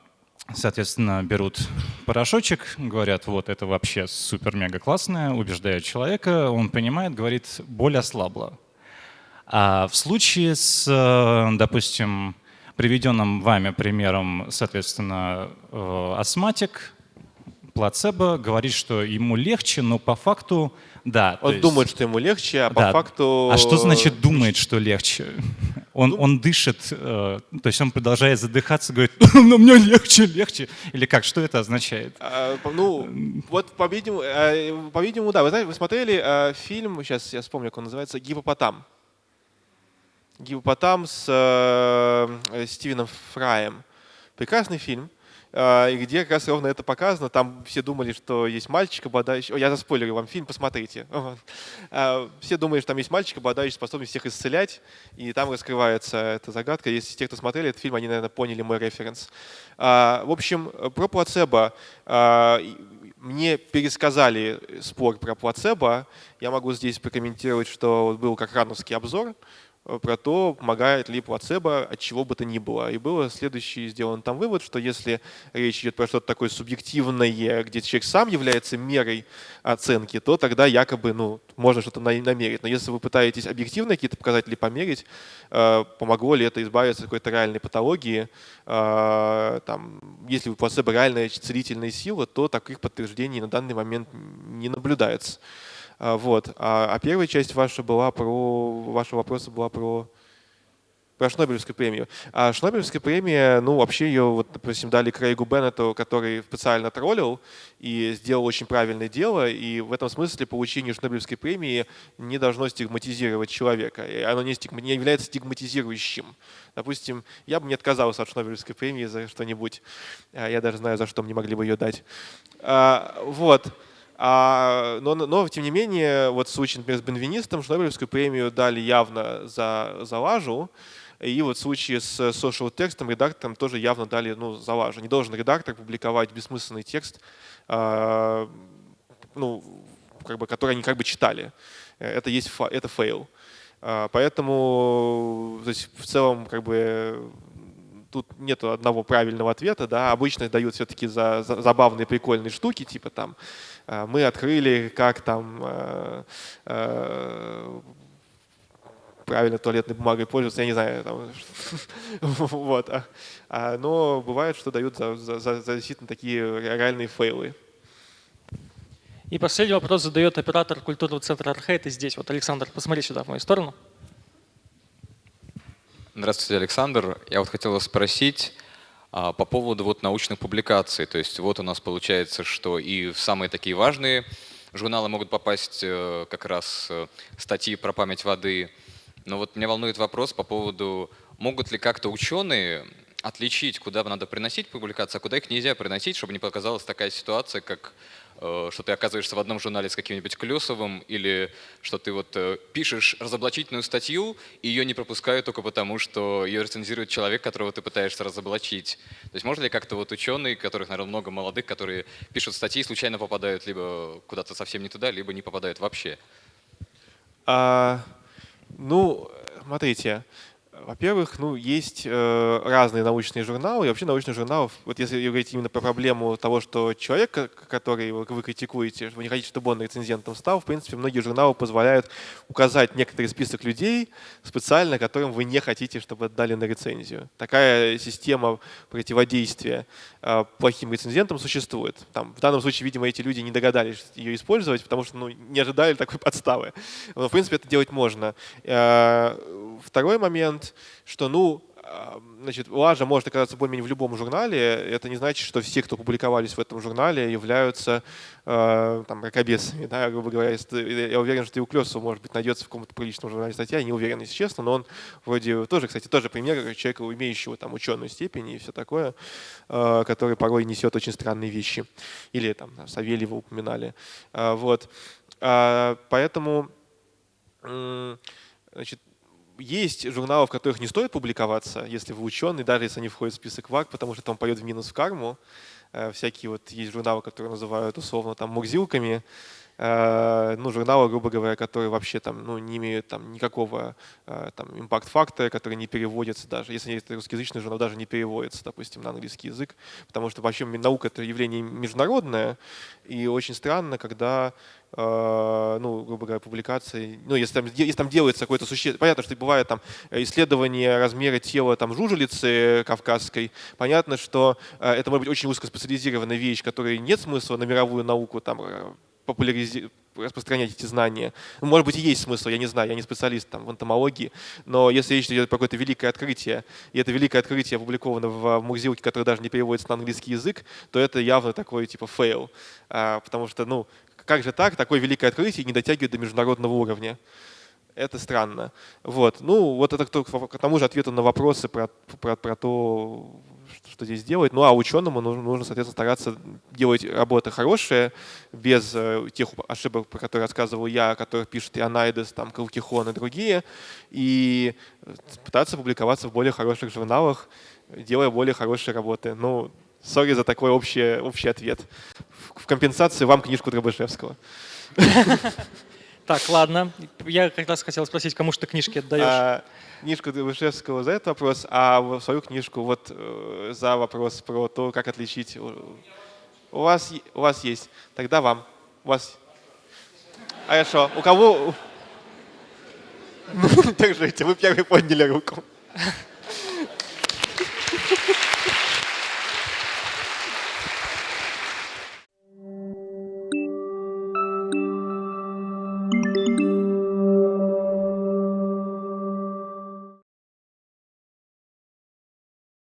Соответственно, берут порошочек, говорят, вот это вообще супер-мега классное, убеждают человека, он понимает, говорит, боль ослабла. А в случае с, э, допустим, приведенным вами примером, соответственно, э, астматик, плацебо говорит, что ему легче, но по факту, да. Он есть- думает, что ему легче, а по да. факту... А что значит думает, что легче? Он, Ну- он дышит, э, то есть он продолжает задыхаться, говорит, но мне легче, легче. Или как, что это означает? А, по- Ну, вот, по-видимому, э, по-видимому, да. Вы знаете, вы смотрели э, фильм, сейчас я вспомню, как он называется, «Гипопотам». «Гипопотам» с э, Стивеном Фраем. Прекрасный фильм, и где как раз ровно это показано. Там все думали, что есть мальчик, обладающий... О, я заспойлерю вам фильм, посмотрите. А, Все думали, что там есть мальчик, обладающий способностью всех исцелять, и там раскрывается эта загадка. Если те, кто смотрели этот фильм, они, наверное, поняли мой референс. А, В общем, про плацебо. А, Мне пересказали спор про плацебо. Я могу здесь прокомментировать, что был как рановский обзор про то, помогает ли плацебо от чего бы то ни было. И был следующий сделан там вывод, что если речь идет про что-то такое субъективное, где человек сам является мерой оценки, то тогда якобы ну, можно что-то на- намерить. Но если вы пытаетесь объективно какие-то показатели померить, э, помогло ли это избавиться от какой-то реальной патологии, э, там, если у плацебо реальная целительная сила, то таких подтверждений на данный момент не наблюдается. А, Вот. А, а первая часть ваша была про, вашего вопроса была про про Шнобелевскую премию. А Шнобелевская премия, ну, вообще ее, вот, допустим, дали Крейгу Беннету, который специально троллил и сделал очень правильное дело, и в этом смысле получение Шнобелевской премии не должно стигматизировать человека, и оно не, стигма- не является стигматизирующим. Допустим, я бы не отказался от Шнобелевской премии за что-нибудь, А, я даже знаю, за что мне могли бы ее дать. А, Вот. А, но, но, тем не менее, вот в случае, например, с Бенвенистом Шнобелевскую премию дали явно за, за лажу, и вот в случае с Social Text ом редактором тоже явно дали ну, за лажу. Не должен редактор публиковать бессмысленный текст, а, ну, как бы, который они как бы читали. Это есть это фейл. А, Поэтому то есть, в целом как бы тут нет одного правильного ответа, да, обычно дают все-таки за, за забавные прикольные штуки, типа там э, мы открыли, как там э, э, правильно туалетной бумагой пользоваться, я не знаю, там, вот, а- а, но бывает, что дают за, за, за- действительно такие реальные фейлы. И последний вопрос задает оператор культурного центра Архейт. И здесь вот, Александр, посмотри сюда, в мою сторону. Здравствуйте, Александр. Я вот хотел спросить по поводу вот научных публикаций. То есть вот у нас получается, что и в самые такие важные журналы могут попасть э, как раз э, статьи про память воды. Но вот меня волнует вопрос по поводу, могут ли как-то ученые отличить, куда надо приносить публикации, а куда их нельзя приносить, чтобы не показалась такая ситуация, как э, что ты оказываешься в одном журнале с каким-нибудь Клесовым, или что ты вот э, пишешь разоблачительную статью, и ее не пропускают только потому, что ее рецензирует человек, которого ты пытаешься разоблачить. То есть можно ли как-то вот ученые, которых, наверное, много молодых, которые пишут статьи, случайно попадают либо куда-то совсем не туда, либо не попадают вообще? А, ну, смотрите, во-первых, ну, есть э, разные научные журналы, и вообще научных журналов, вот если говорить именно про проблему того, что человек, ко- который вы критикуете, вы не хотите, чтобы он рецензентом стал, в принципе, многие журналы позволяют указать некоторый список людей специально, которым вы не хотите, чтобы отдали на рецензию. Такая система противодействия э, плохим рецензентам существует. Там, в данном случае, видимо, эти люди не догадались ее использовать, потому что ну, не ожидали такой подставы. Но, в принципе, это делать можно. Э, Второй момент, что, ну, значит, лажа может оказаться более-менее в любом журнале. Это не значит, что все, кто публиковались в этом журнале, являются э, там, ракобесами. Да, грубо говоря, я уверен, что и у Клесова, может быть, найдется в каком-то приличном журнале статья, я не уверен, если честно, но он вроде тоже, кстати, тоже пример человека, имеющего там ученую степень и все такое, э, который порой несет очень странные вещи. Или там Савельева упоминали. Э, вот. Э, поэтому значит, есть журналы, в которых не стоит публиковаться, если вы ученый, даже если они входят в список ВАК, потому что там пойдет в минус в карму. Э, всякие вот есть журналы, которые называют условно там мурзилками, ну, журналы, грубо говоря, которые вообще там, ну, не имеют там никакого э, там импакт-фактора, которые не переводятся даже, если это русскоязычный журнал, даже не переводится, допустим, на английский язык, потому что вообще наука — это явление международное, и очень странно, когда Uh, ну, грубо говоря, публикации, ну, если там, если там делается какое-то существо, понятно, что бывает там исследование размера тела там жужелицы кавказской, понятно, что это может быть очень узкоспециализированная вещь, которой нет смысла на мировую науку там популяризировать распространять эти знания. Может быть, и есть смысл, я не знаю, я не специалист там, в энтомологии, но если речь идет про какое-то великое открытие, и это великое открытие опубликовано в Мурзилке, который даже не переводится на английский язык, то это явно такой типа фейл, а, потому что, ну, как же так, такое великое открытие не дотягивает до международного уровня. Это странно. Вот. Ну, вот это к тому же ответу на вопросы про, про, про то, что здесь делать. Ну а ученому нужно, нужно, соответственно, стараться делать работы хорошие, без э, тех ошибок, про которые рассказывал я, о которых пишет и Анайдес, там, Калкихон и другие, и пытаться публиковаться в более хороших журналах, делая более хорошие работы. Ну, сори за такой общий, общий ответ. В компенсации вам книжку Дробышевского. Так, ладно. Я как раз хотел спросить, кому что книжки отдаешь? А, книжку Вышевского за этот вопрос, а свою книжку вот э, за вопрос про то, как отличить. У вас, у вас есть. Тогда вам. У вас. Хорошо. У кого... Держите, вы первый подняли руку.